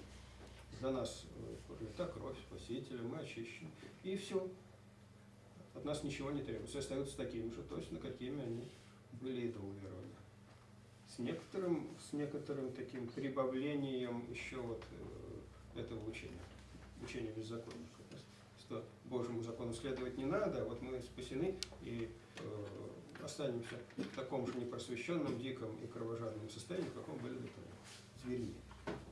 за нас э, пролита кровь Спасителя, мы очищены. И все. От нас ничего не требуется. Остаются такими же точно, какими они были до уверования. С некоторым, с некоторым таким прибавлением еще вот э, этого учения, учения беззаконника. Что Божьему закону следовать не надо, а вот мы спасены и э, останемся в таком же непросвещенном, диком и кровожадном состоянии, в каком были до того. Звери.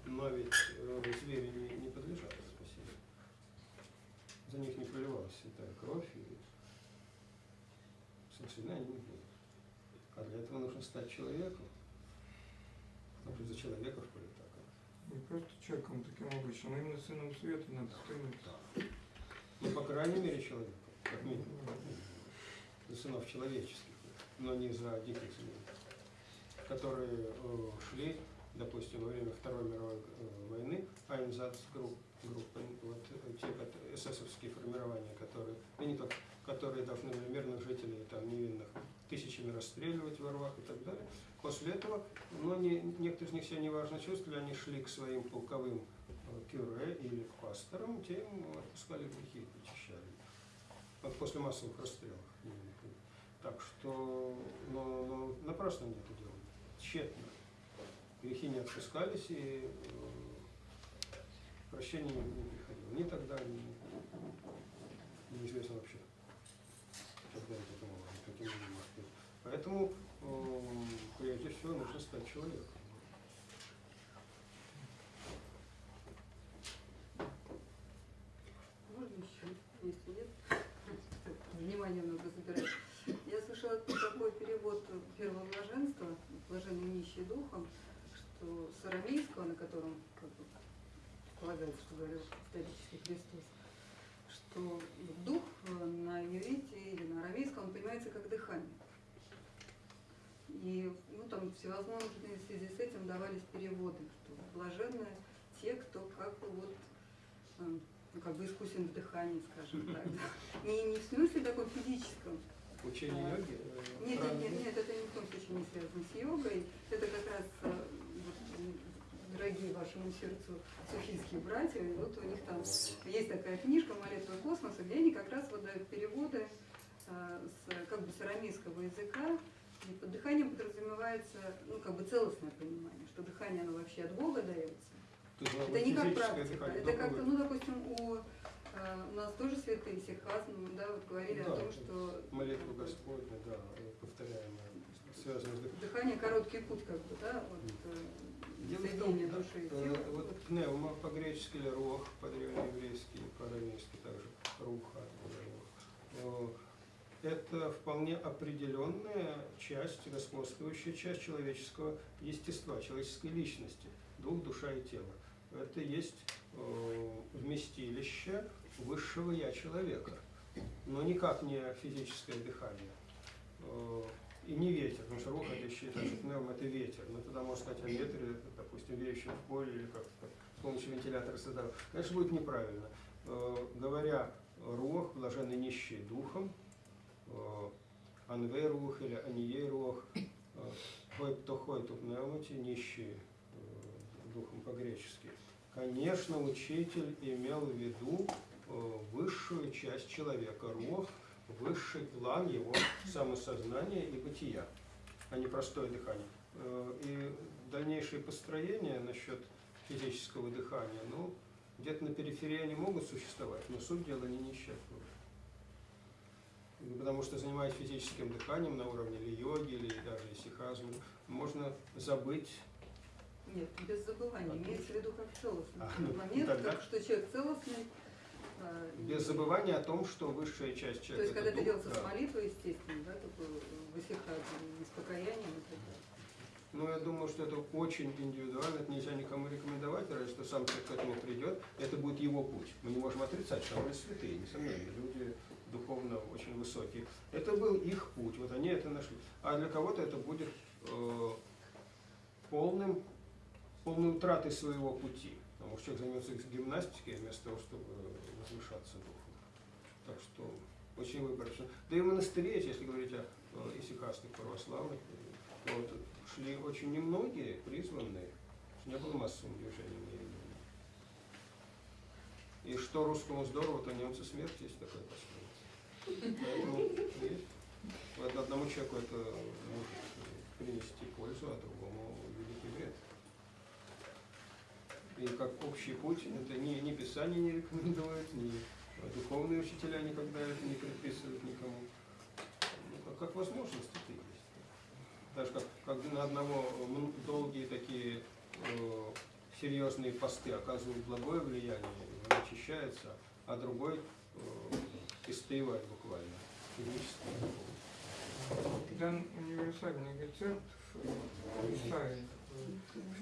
Но ведь э, звери не, не подлежат спасению. За них не проливалась святая кровь, и спасены они не будут. А для этого нужно стать человеком. Потому что за человеков пролета кровь. Не просто человеком таким обычным, а именно сыном света надо стремиться. Ну, по крайней мере, человеком, как минимум. За сынов человеческих, но не за диких зверей, которые э, шли, допустим, во время Второй мировой э, войны, Айнзац групп, группы, вот э, те эсэсовские формирования, которые, и не только, которые должны были мирных жителей, там, невинных, тысячами расстреливать во рвах и так далее. После этого, но не, некоторые из них себя неважно чувствовали, они шли к своим полковым кюре или к пасторам, те им отпускали грехи, причащали. Вот после массовых расстрелов. Так что, но, но напрасно они это делали, тщетно. Грехи не отпускались и э, прощение не, приходило. Ни тогда, ни, неизвестно вообще, когда это было, каким. Поэтому, э, прежде всего, нужно стать человеком. Можно еще, если нет, внимание надо забирать. Я слышала такой перевод первого блаженства, блаженный нищий духом, что с арамейского, на котором как бы, полагается, что говорил исторический Христос, что дух э, на иврите или на арамейском он понимается как дыхание. И ну, там всевозможные в связи с этим давались переводы, что блаженны те, кто как бы вот э, ну, как бы искусен в дыхании, скажем так. да. Не, не в смысле таком физическом. Учение А, йоги. э, Нет, нет, нет, нет, это ни в коем случае не связано с йогой. Это как раз дорогие вашему сердцу суфийские братья, и вот у них там есть такая книжка «Молитва космоса», где они как раз вот дают переводы э, с, как бы с арамейского языка, и под дыханием подразумевается, ну, как бы целостное понимание, что дыхание, оно вообще от Бога дается. То есть, Это не как практика, дыхание, это как-то, ну, допустим, у, э, у нас тоже святые сихазм, да, вот говорили Да, о том, что Молитву Господня, да, повторяемая, связанная с дыханием. дыхание короткий путь, как бы, да, вот э, Дело в том, э, вот пневма по-гречески или рох, по-древнееврейски, по-арамейски также, руха. рох. Э, Это вполне определенная часть, господствующая часть человеческого естества, человеческой личности, дух, душа и тело. Это есть э, вместилище высшего я человека, но никак не физическое дыхание. И не ветер, потому что рух это считается, что пневма это ветер. Но тогда можно сказать о ветре, допустим, веющем в поле или как с помощью вентилятора создавал. Конечно, будет неправильно. Э, Говоря рух, блаженный нищий духом, э, анвей рух или ание рух, э, хой птохой тут пневмати, нищий духом по-гречески. Конечно, учитель имел в виду высшую часть человека, рух, высший план его самосознания и бытия, а не простое дыхание. Э, И дальнейшие построения насчет физического дыхания, ну, где-то на периферии они могут существовать, но суть дела не неисчерпна. Потому что занимаясь физическим дыханием на уровне или йоги, или даже исихазма, можно забыть Нет, без забывания. Имеется в виду как целостный А, ну, момент, тогда- как что человек целостный, Без забывания о том, что высшая часть То человека есть, когда это дух, делается да. с молитвой, естественно, да, такой высыхание, не с покаянием и так далее. Но я думаю, что это очень индивидуально, это нельзя никому рекомендовать, разве что сам человек к этому придет, это будет его путь. Мы не можем отрицать, что они святые, несомненно, люди духовно очень высокие. Это был их путь, вот они это нашли. А для кого-то это будет э, полным, полной утратой своего пути. Что человек займется гимнастикой вместо того, чтобы возвышаться духом. Так что очень выборочно. Да и в монастыре, если говорить о э, исихасных православных, э, вот, шли очень немногие призванные, не было массовым движением. я думаю. И что русскому здорово, то немцу смерть есть такой пословица. Поэтому есть. Вот одному человеку это может принести пользу, а другому великий вред. И как общий путь, это ни, ни Писание не рекомендует, ни духовные учителя никогда это не предписывают никому. Ну, как, как возможность это есть. Даже как, как на одного долгие такие э, серьезные посты оказывают благое влияние, он очищается, а другой э, истаивает буквально. Дан универсальный рецепт в Исаии, э,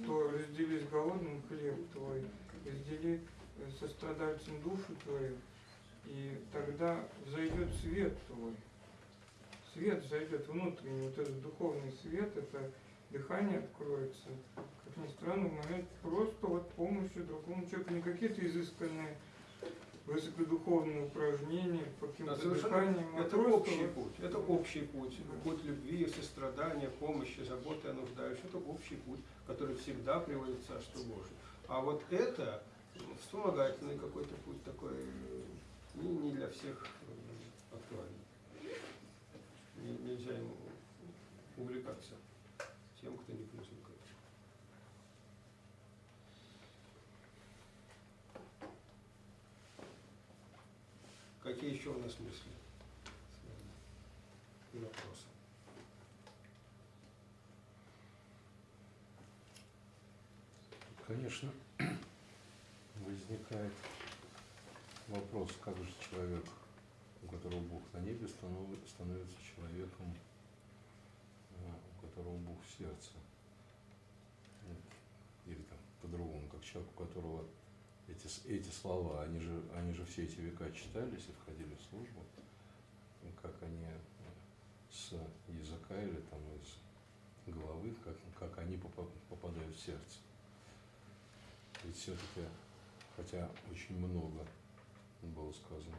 что раздели с голодным хлеб твой, раздели э, со страдальцем душу твою, и тогда взойдет свет твой. Свет зайдет внутренний, вот этот духовный свет, это дыхание откроется, как ни странно, в момент просто вот помощи другому человеку, не какие-то изысканные высокодуховные упражнения по Да, каким-то совершенно- дыханиям, это просто общий путь, это общий путь, Да. путь любви, сострадания, помощи, заботы о нуждающих, это общий путь, который всегда приводит в Царство Божие. А вот это ну, вспомогательный какой-то путь такой, не, не для всех э, актуальный. Не- нельзя ему увлекаться тем, кто не призван к этому. Какие еще у нас мысли? И вопросы? Конечно, возникает вопрос, как же человек, у которого Бог на небе, станов- становится человеком, э, у которого Бог в сердце. Или там по-другому, как человек, у которого эти, эти слова, они же, они же все эти века читались и входили в службу, как они э, с языка или там из головы, как, как они попа- попадают в сердце. Ведь все-таки, хотя очень много было сказано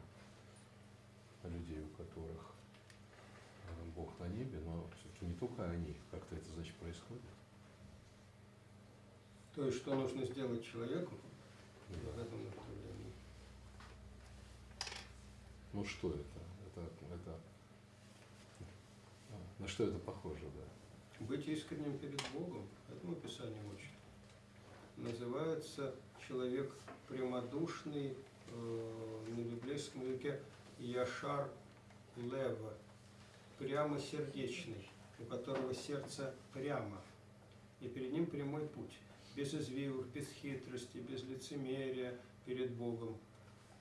людей, у которых э, Бог на небе, но все-таки не только они, как-то это значит происходит. То есть, что нужно сделать человеку Да. этом направлении? Ну что это? Это, это а, на что это похоже, да? Быть искренним перед Богом, этому Писание учит. Называется человек прямодушный э, на библейском языке Яшар Лева, прямосердечный, у которого сердце прямо, и перед ним прямой путь, без извивов, без хитрости, без лицемерия перед Богом,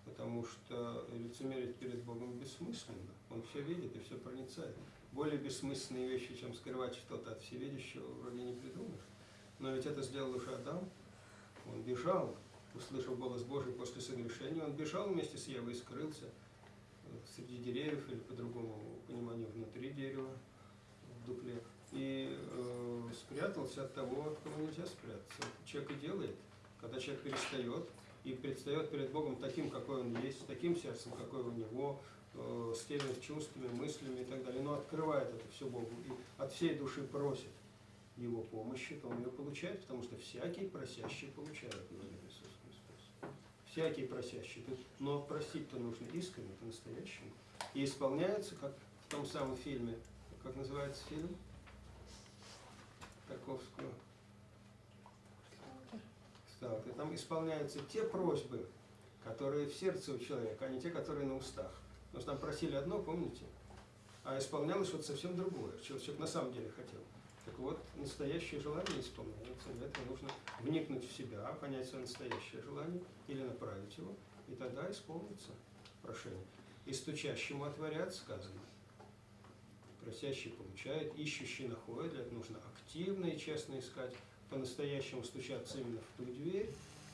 потому что лицемерить перед Богом бессмысленно, Он все видит и все проницает. Более бессмысленные вещи, чем скрывать что-то от всевидящего, вроде не придумаешь. Но ведь это сделал уже Адам. Он бежал, услышав голос Божий после согрешения, он бежал вместе с Евой и скрылся среди деревьев или по другому пониманию внутри дерева, в дупле. И э, спрятался от того, от кого нельзя спрятаться. Человек и делает, когда человек перестает и предстает перед Богом таким, какой он есть, с таким сердцем, какое у него, э, с теми чувствами, мыслями и так далее, но открывает это все Богу и от всей души просит его помощи, то он ее получает, потому что всякий просящий получает, говорит Иисус Христос. Всякий просящий. Но просить-то нужно искренне, по-настоящему. И исполняется, как в том самом фильме, как называется фильм? Тарковского. Сталкер. Там исполняются те просьбы, которые в сердце у человека, а не те, которые на устах. Потому что там просили одно, помните? А исполнялось что-то совсем другое, чего человек на самом деле хотел. Так вот, настоящее желание исполняется. Для этого нужно вникнуть в себя, понять свое настоящее желание или направить его и тогда исполнится прошение. И стучащему отворят, сказано. Просящий получает, ищущий находит, для этого нужно активно и честно искать, по-настоящему стучаться именно в ту дверь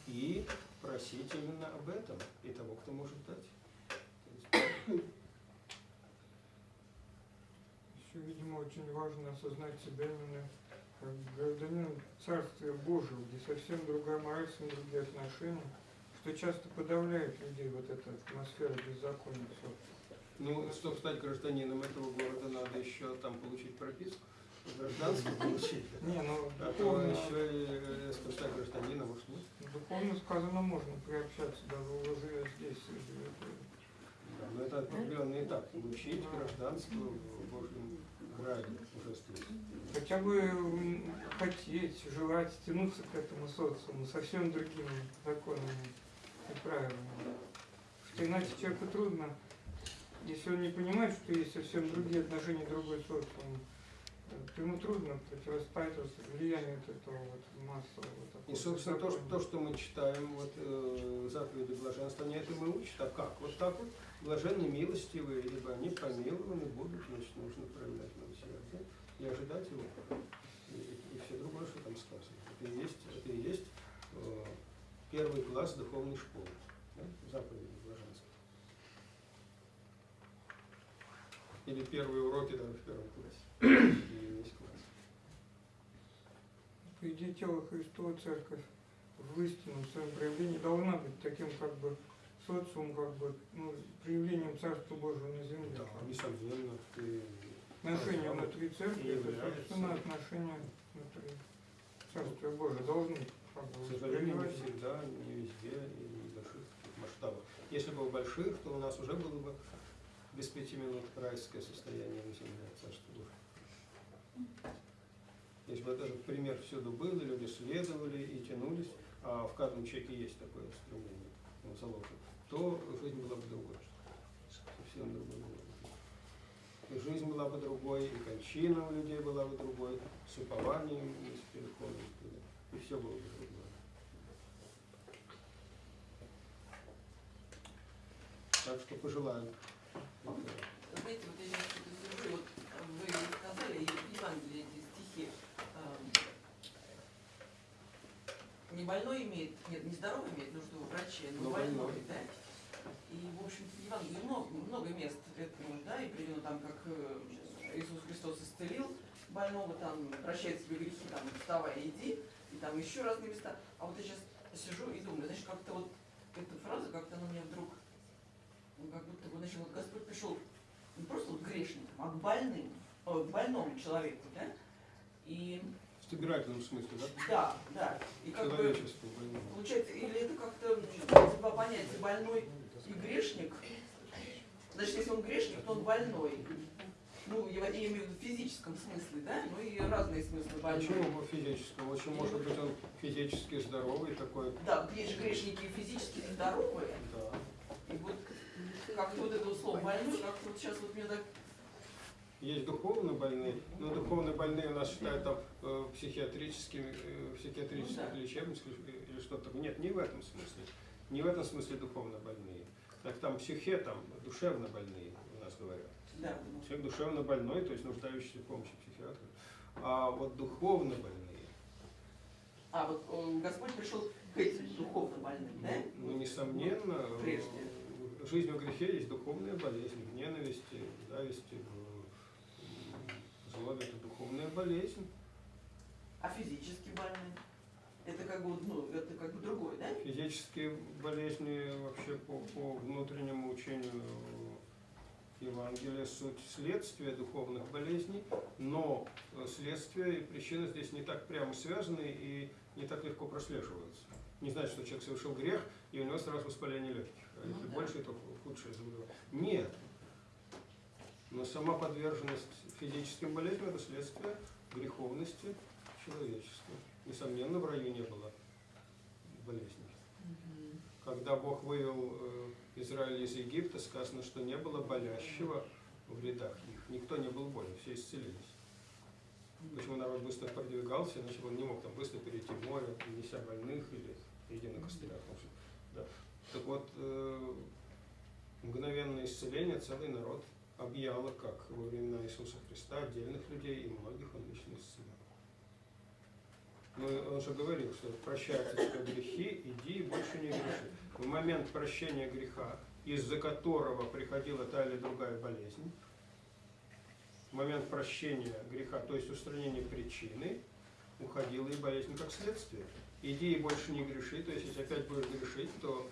и просить именно об этом и того, кто может дать. Еще, видимо, очень важно осознать себя именно как гражданин Царствия Божьего, где совсем другая мораль, совсем другие отношения, что часто подавляет людей вот эта атмосфера беззакония. всё. Ну, чтобы стать гражданином этого города, надо еще там получить прописку, гражданство получить. Не, ну А то еще и э, чтобы стать гражданином, может, нет? духовно сказано можно приобщаться, даже уже здесь. живет. Да, но это определенный этап. Получить гражданство в Божьем граде уже здесь. Хотя бы хотеть, желать тянуться к этому социуму совсем другими законами и правилами. Что иначе человеку трудно, если он не понимает, что есть совсем другие отношения, другой социум, э, то ему трудно противостоять влиянию вот этого вот массового. такого И, собственно, то, что, то, что мы читаем, вот э, заповеди блаженства, они это мы учат. А как? Вот так вот. Блаженны милостивые, ибо они помилованы будут, значит, нужно проявлять милосердие и ожидать его. И, и все другое, что там сказано. Это и есть, это и есть э, первый класс духовной школы. Да? Заповеди блаженства. Или первые уроки даже в первом классе. Или весь класс. По идее, тело Христова Церковь в истинном своем проявлении должна быть таким как бы социум, как бы ну, проявлением Царства Божьего на земле. Да, несомненно, ты Отношения внутри церкви, это, собственно, отношения внутри Царствия Божия должны К сожалению, не всегда, не везде и не в больших масштабах. Если бы в больших, то у нас уже было бы без пяти минут райское состояние на земле, Царство Божие. Если бы этот пример всюду был, люди следовали и тянулись, а в каждом человеке есть такое стремление, он заложен, то жизнь была бы другой. Совсем другой. И жизнь была бы другой, и кончина у людей была бы другой, с упованием и с переходом. И все было бы другое. Так что пожелаю. Знаете, вот я сейчас что-то сижу, вот вы сказали, Евангелии эти стихи, эм, не больной имеет, нет, не здоровый имеет нужду в враче, но, Но больной, больной. да? И, в общем-то, в Евангелии много, много мест этому, да, и приведено там, как э, Иисус Христос исцелил больного, там, прощает себе грехи, там, вставай, иди, и там еще разные места. А вот я сейчас сижу и думаю, значит, как-то вот эта фраза, как-то она мне вдруг, ну, как будто бы, значит, вот Господь пришел не просто вот к грешникам, а к больным, о, к больному человеку, да? И В фигуральном смысле, да? да, да. И как бы получается, или это как-то два понятия больной и грешник. Значит, если он грешник, то он больной. Ну, я я имею в виду в физическом смысле, да? Ну и разные смыслы больной. Почему по физическому? Очень может быть он физически здоровый такой. Да, есть же грешники физически здоровые. Да. И вот как-то вот это слово больной, как-то вот сейчас вот мне так Есть духовно больные, но духовно больные у нас считают там э, психиатрическими, э, психиатрических Ну да. лечебницах или, или что-то. Нет, не в этом смысле. Не в этом смысле духовно больные. Так там психе, там душевно больные у нас говорят. да, Человек душевно больной, то есть нуждающийся в помощи психиатра. А вот духовно больные, А вот э, Господь пришел к этим духовно больным, да? ну, ну, несомненно, э, Прежде. в грехе есть духовная болезнь, в ненависти, зависти, злобе это духовная болезнь. А физически больные? Это как бы, ну, это как бы другое, да? Физические болезни вообще по, по внутреннему учению Евангелия суть следствия духовных болезней, но следствие и причина здесь не так прямо связаны и не так легко прослеживаются. Не значит, что человек совершил грех, и у него сразу воспаление легких. Ну если да. больше, то худшее заболевание. Нет. Но сама подверженность физическим болезням – это следствие греховности человечества. Несомненно, в раю не было болезней. Когда Бог вывел э, Израиль из Египта, сказано, что не было болящего в рядах их. Никто не был болен, все исцелились. Почему народ быстро продвигался, иначе он не мог там быстро перейти море, неся больных или идя на костылях. Да. Так вот, э, мгновенное исцеление целый народ объяло, как во времена Иисуса Христа, отдельных людей, и многих он лично исцелял. Ну, он же говорил, что прощаются тебе грехи, иди и больше не греши. В момент прощения греха, из-за которого приходила та или другая болезнь, в момент прощения греха, то есть устранения причины, уходила и болезнь как следствие. Иди и больше не греши, то есть если опять будешь грешить, то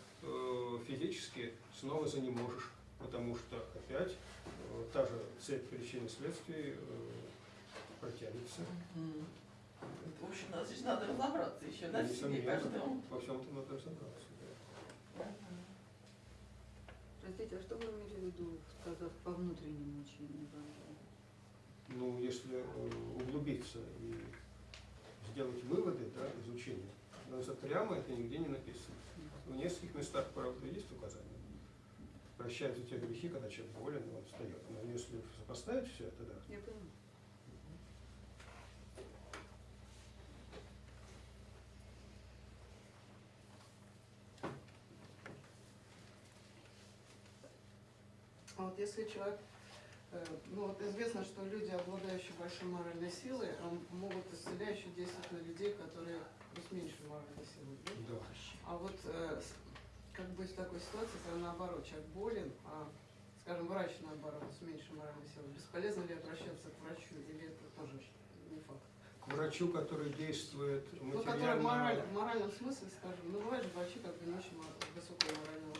физически снова за не можешь, потому что опять э, та же цепь причин и следствий э, протянется. В общем, надо, значит, надо разобраться еще, да, себе каждому. Во всем-то надо разобраться. да. Простите, а что вы имели в виду, сказав по внутреннему учению? Ну, если э, углубиться и сделать выводы да, из учения, но прямо это нигде не написано. В нескольких местах, правда, есть указания. Прощаются те грехи, когда человек болен, он встает. Но если сопоставить все это, да, Я понимаю. А вот если человек, э, ну вот известно, что люди, обладающие большой моральной силой, а, могут исцеляюще действовать на людей, которые меньшей моральной силой. да? да. А вот э, как быть в такой ситуации, когда наоборот человек болен, а, скажем, врач наоборот с меньшей моральной силой, бесполезно ли обращаться к врачу или это тоже не факт? К врачу, который действует Ну, который в материально... мораль- в моральном смысле, скажем, ну бывают же врачи как бы не очень высокого морального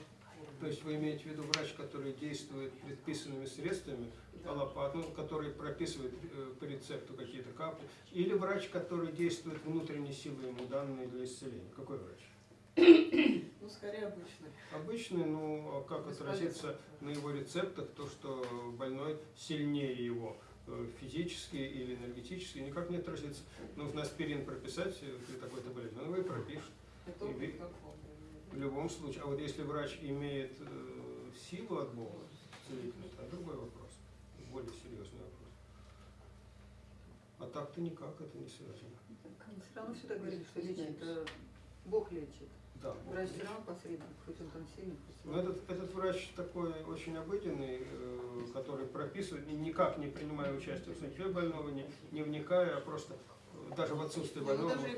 уровня. То есть вы имеете в виду врач, который действует предписанными средствами, Да. аллопат, ну, который прописывает э, по рецепту какие-то капли, или врач, который действует внутренней силой ему данные для исцеления. Какой врач? Ну, скорее обычный. Обычный, ну, а как Бесполезно. отразится на его рецептах, то, что больной сильнее его э, физически или энергетически, никак не отразится. Нужно аспирин прописать э, при такой-то болезни, он его и пропишет. Это И? В любом случае. А вот если врач имеет силу от Бога, целительную, это другой вопрос, более серьезный вопрос. А так-то никак это не связано. Мы все равно всегда говорили, что лечит, Бог лечит. Да. Врач все равно посредник, хоть он там сильный, хоть Но слабый. этот, этот врач такой очень обыденный, э, который прописывает, ни- никак не принимая участие в судьбе больного, не, не вникая, а просто э, даже в отсутствии Ну, больного даже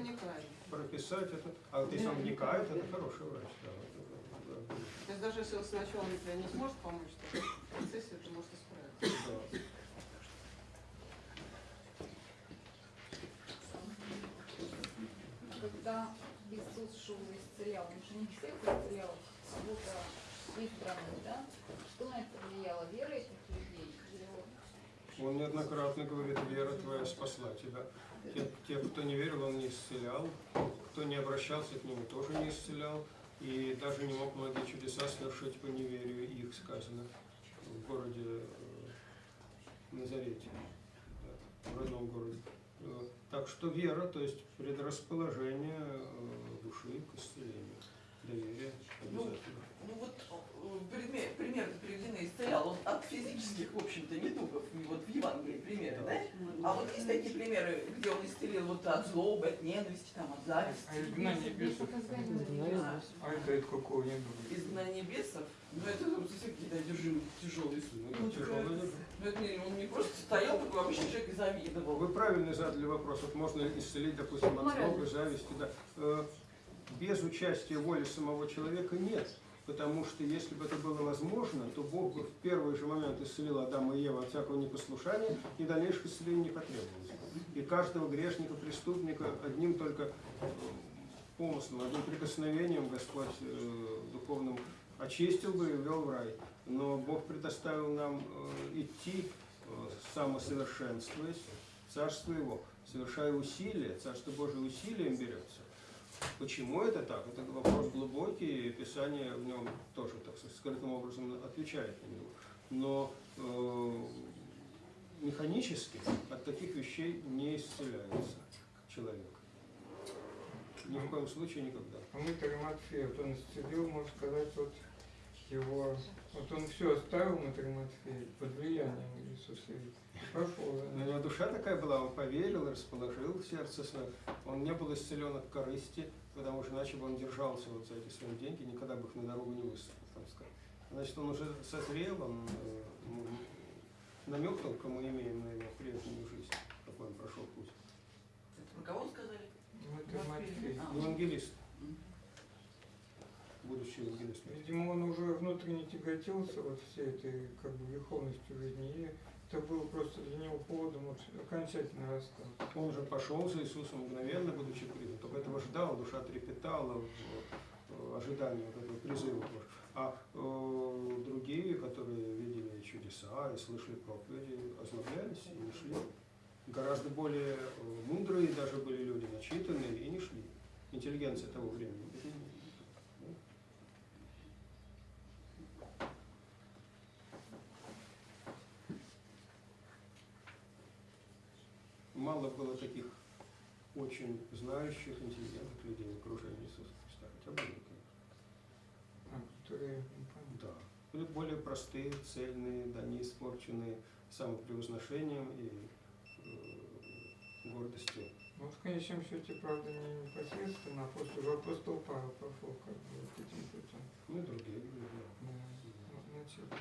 прописать это. А вот если он вникает, это хороший врач. Да, То есть даже если он сначала например, не сможет помочь, то в процессе это может исправиться. Да. Когда Иисус шел и исцелял, он же не всех исцелял, кого-то избранных, да? Что на это влияло? Вера этих людей? Он неоднократно говорит, вера твоя спасла тебя. Те, те, кто не верил, он не исцелял. Кто не обращался к нему, тоже не исцелял. И даже не мог многие чудеса совершить по неверию их, сказано, в городе Назарете, в родном городе. Так что вера, то есть предрасположение э, души к исцелению, доверие Ну, обязательно. Ну вот э, пример, пример приведены исцелял он от физических, в общем-то, недугов, вот в Евангелии примеры, да? А вот есть такие примеры, где он исцелил вот от злобы, от ненависти, там, от зависти, А изгнание бесов, а, а это от какого не было? изгнание бесов, ну это ну, совсем какие-то одержимые тяжелые Ну, ну, такое- дело. ну, это не- он не просто стоял такой обычный человек и завидовал. Вы правильно задали вопрос, вот можно ли исцелить, допустим, от злобы, зависти, да. Э, Без участия воли самого человека нет. Потому что если бы это было возможно, то Бог бы в первый же момент исцелил Адама и Еву от всякого непослушания, и дальнейших исцелений не потребовалось. И каждого грешника, преступника одним только э, помыслом, одним прикосновением Господь э, духовным очистил бы и ввел в рай. Но Бог предоставил нам э, идти, э, самосовершенствуясь, Царство Его, совершая усилия, Царство Божие усилием берется. Почему это так? Это вопрос глубокий, Писание в нем тоже, так сказать, скрытым образом отвечает на него. Но э, механически от таких вещей не исцеляется человек. Ни в коем случае никогда. А Матфея, вот он исцелил, можно сказать, вот его, вот он все оставил Матери Матфея под влиянием Иисуса и пошел. за У ним. него душа такая была, он поверил, расположил сердце свое. Он не был исцелен от корысти, потому что иначе бы он держался вот за эти свои деньги, никогда бы их на дорогу не высыпал, там сказать. Значит, он уже созрел, он э, м, намекнул, кому имеем на его прежнюю жизнь, какой он прошел путь. Это про кого сказали? Матери Матфей. А. Евангелист, Мгм. будущий евангелист. Видимо, он уже внутренне тяготился вот всей этой как бы верховностью жизни, и это было просто для него поводом вот окончательно расстаться. Он уже пошел за Иисусом мгновенно, будучи. Только этого ждал, душа трепетала в э, ожидании вот этого призыва. А э, другие, которые видели чудеса и слышали проповеди, озлоблялись и не шли. Гораздо более э, мудрые даже были люди, начитанные, и не шли. Интеллигенция того времени. Мало было таких очень знающих, интеллигентных людей в окружении Иисуса Христа. Хотя были, конечно. А, которые. Да. Были более простые, цельные, да, не испорченные самопревозношением и э, гордостью. Ну, в конечном счете, правда, не непосредственно, а после уже апостол Павел пошел как бы вот этим путем. Ну и другие люди. да. Да. Ну, Значит,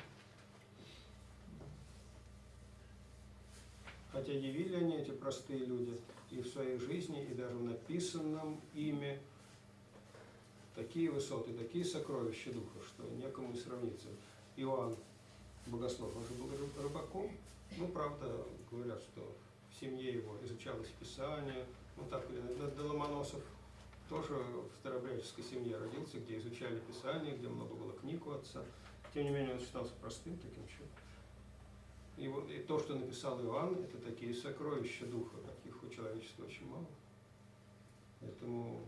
Хотя явили они, эти простые люди, и в своей жизни, и даже в написанном ими такие высоты, такие сокровища духа, что некому и сравниться. Иоанн Богослов, он же был ры- рыбаком. Ну, правда, говорят, что в семье его изучалось Писание. Ну, так или иначе. Да, Ломоносов тоже в старообрядческой семье родился, где изучали Писание, где много было книг у отца. Тем не менее, он считался простым таким человеком. И, вот, и то, что написал Иоанн, это такие сокровища духа, каких у человечества очень мало. Поэтому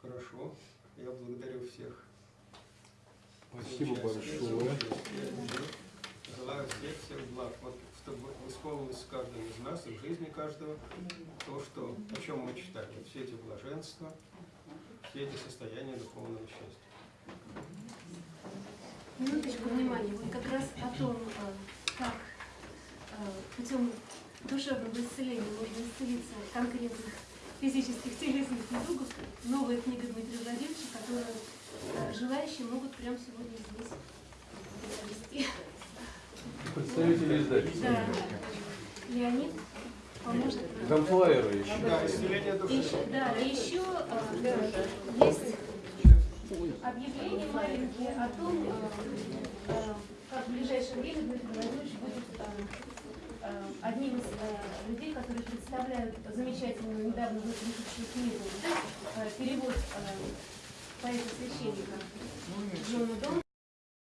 хорошо. Я благодарю всех. Спасибо большое. Желаю всех, всех благ. Вот чтобы исполнилось в каждом из нас и в жизни каждого то, что, о чем мы читали. Все эти блаженства, все эти состояния духовного счастья. Минуточку внимания. Вот как раз о том, э, как э, путем душевного исцеления можно исцелиться от конкретных физических, телесных недугов. Новая книга Дмитрия Владимировича, которую э, желающие могут прямо сегодня здесь приобрести. Представители издательства. Да. Леонид поможет. Там флайеры еще. Да, исцеление души. еще- да, еще э, есть объявления маленькие о том, э, э, как в ближайшее время Дмитрий Владимирович будет одним из э, людей, которые представляют замечательную недавно вышедшую книгу э, «Перевод э, поэта-священника Джона Дон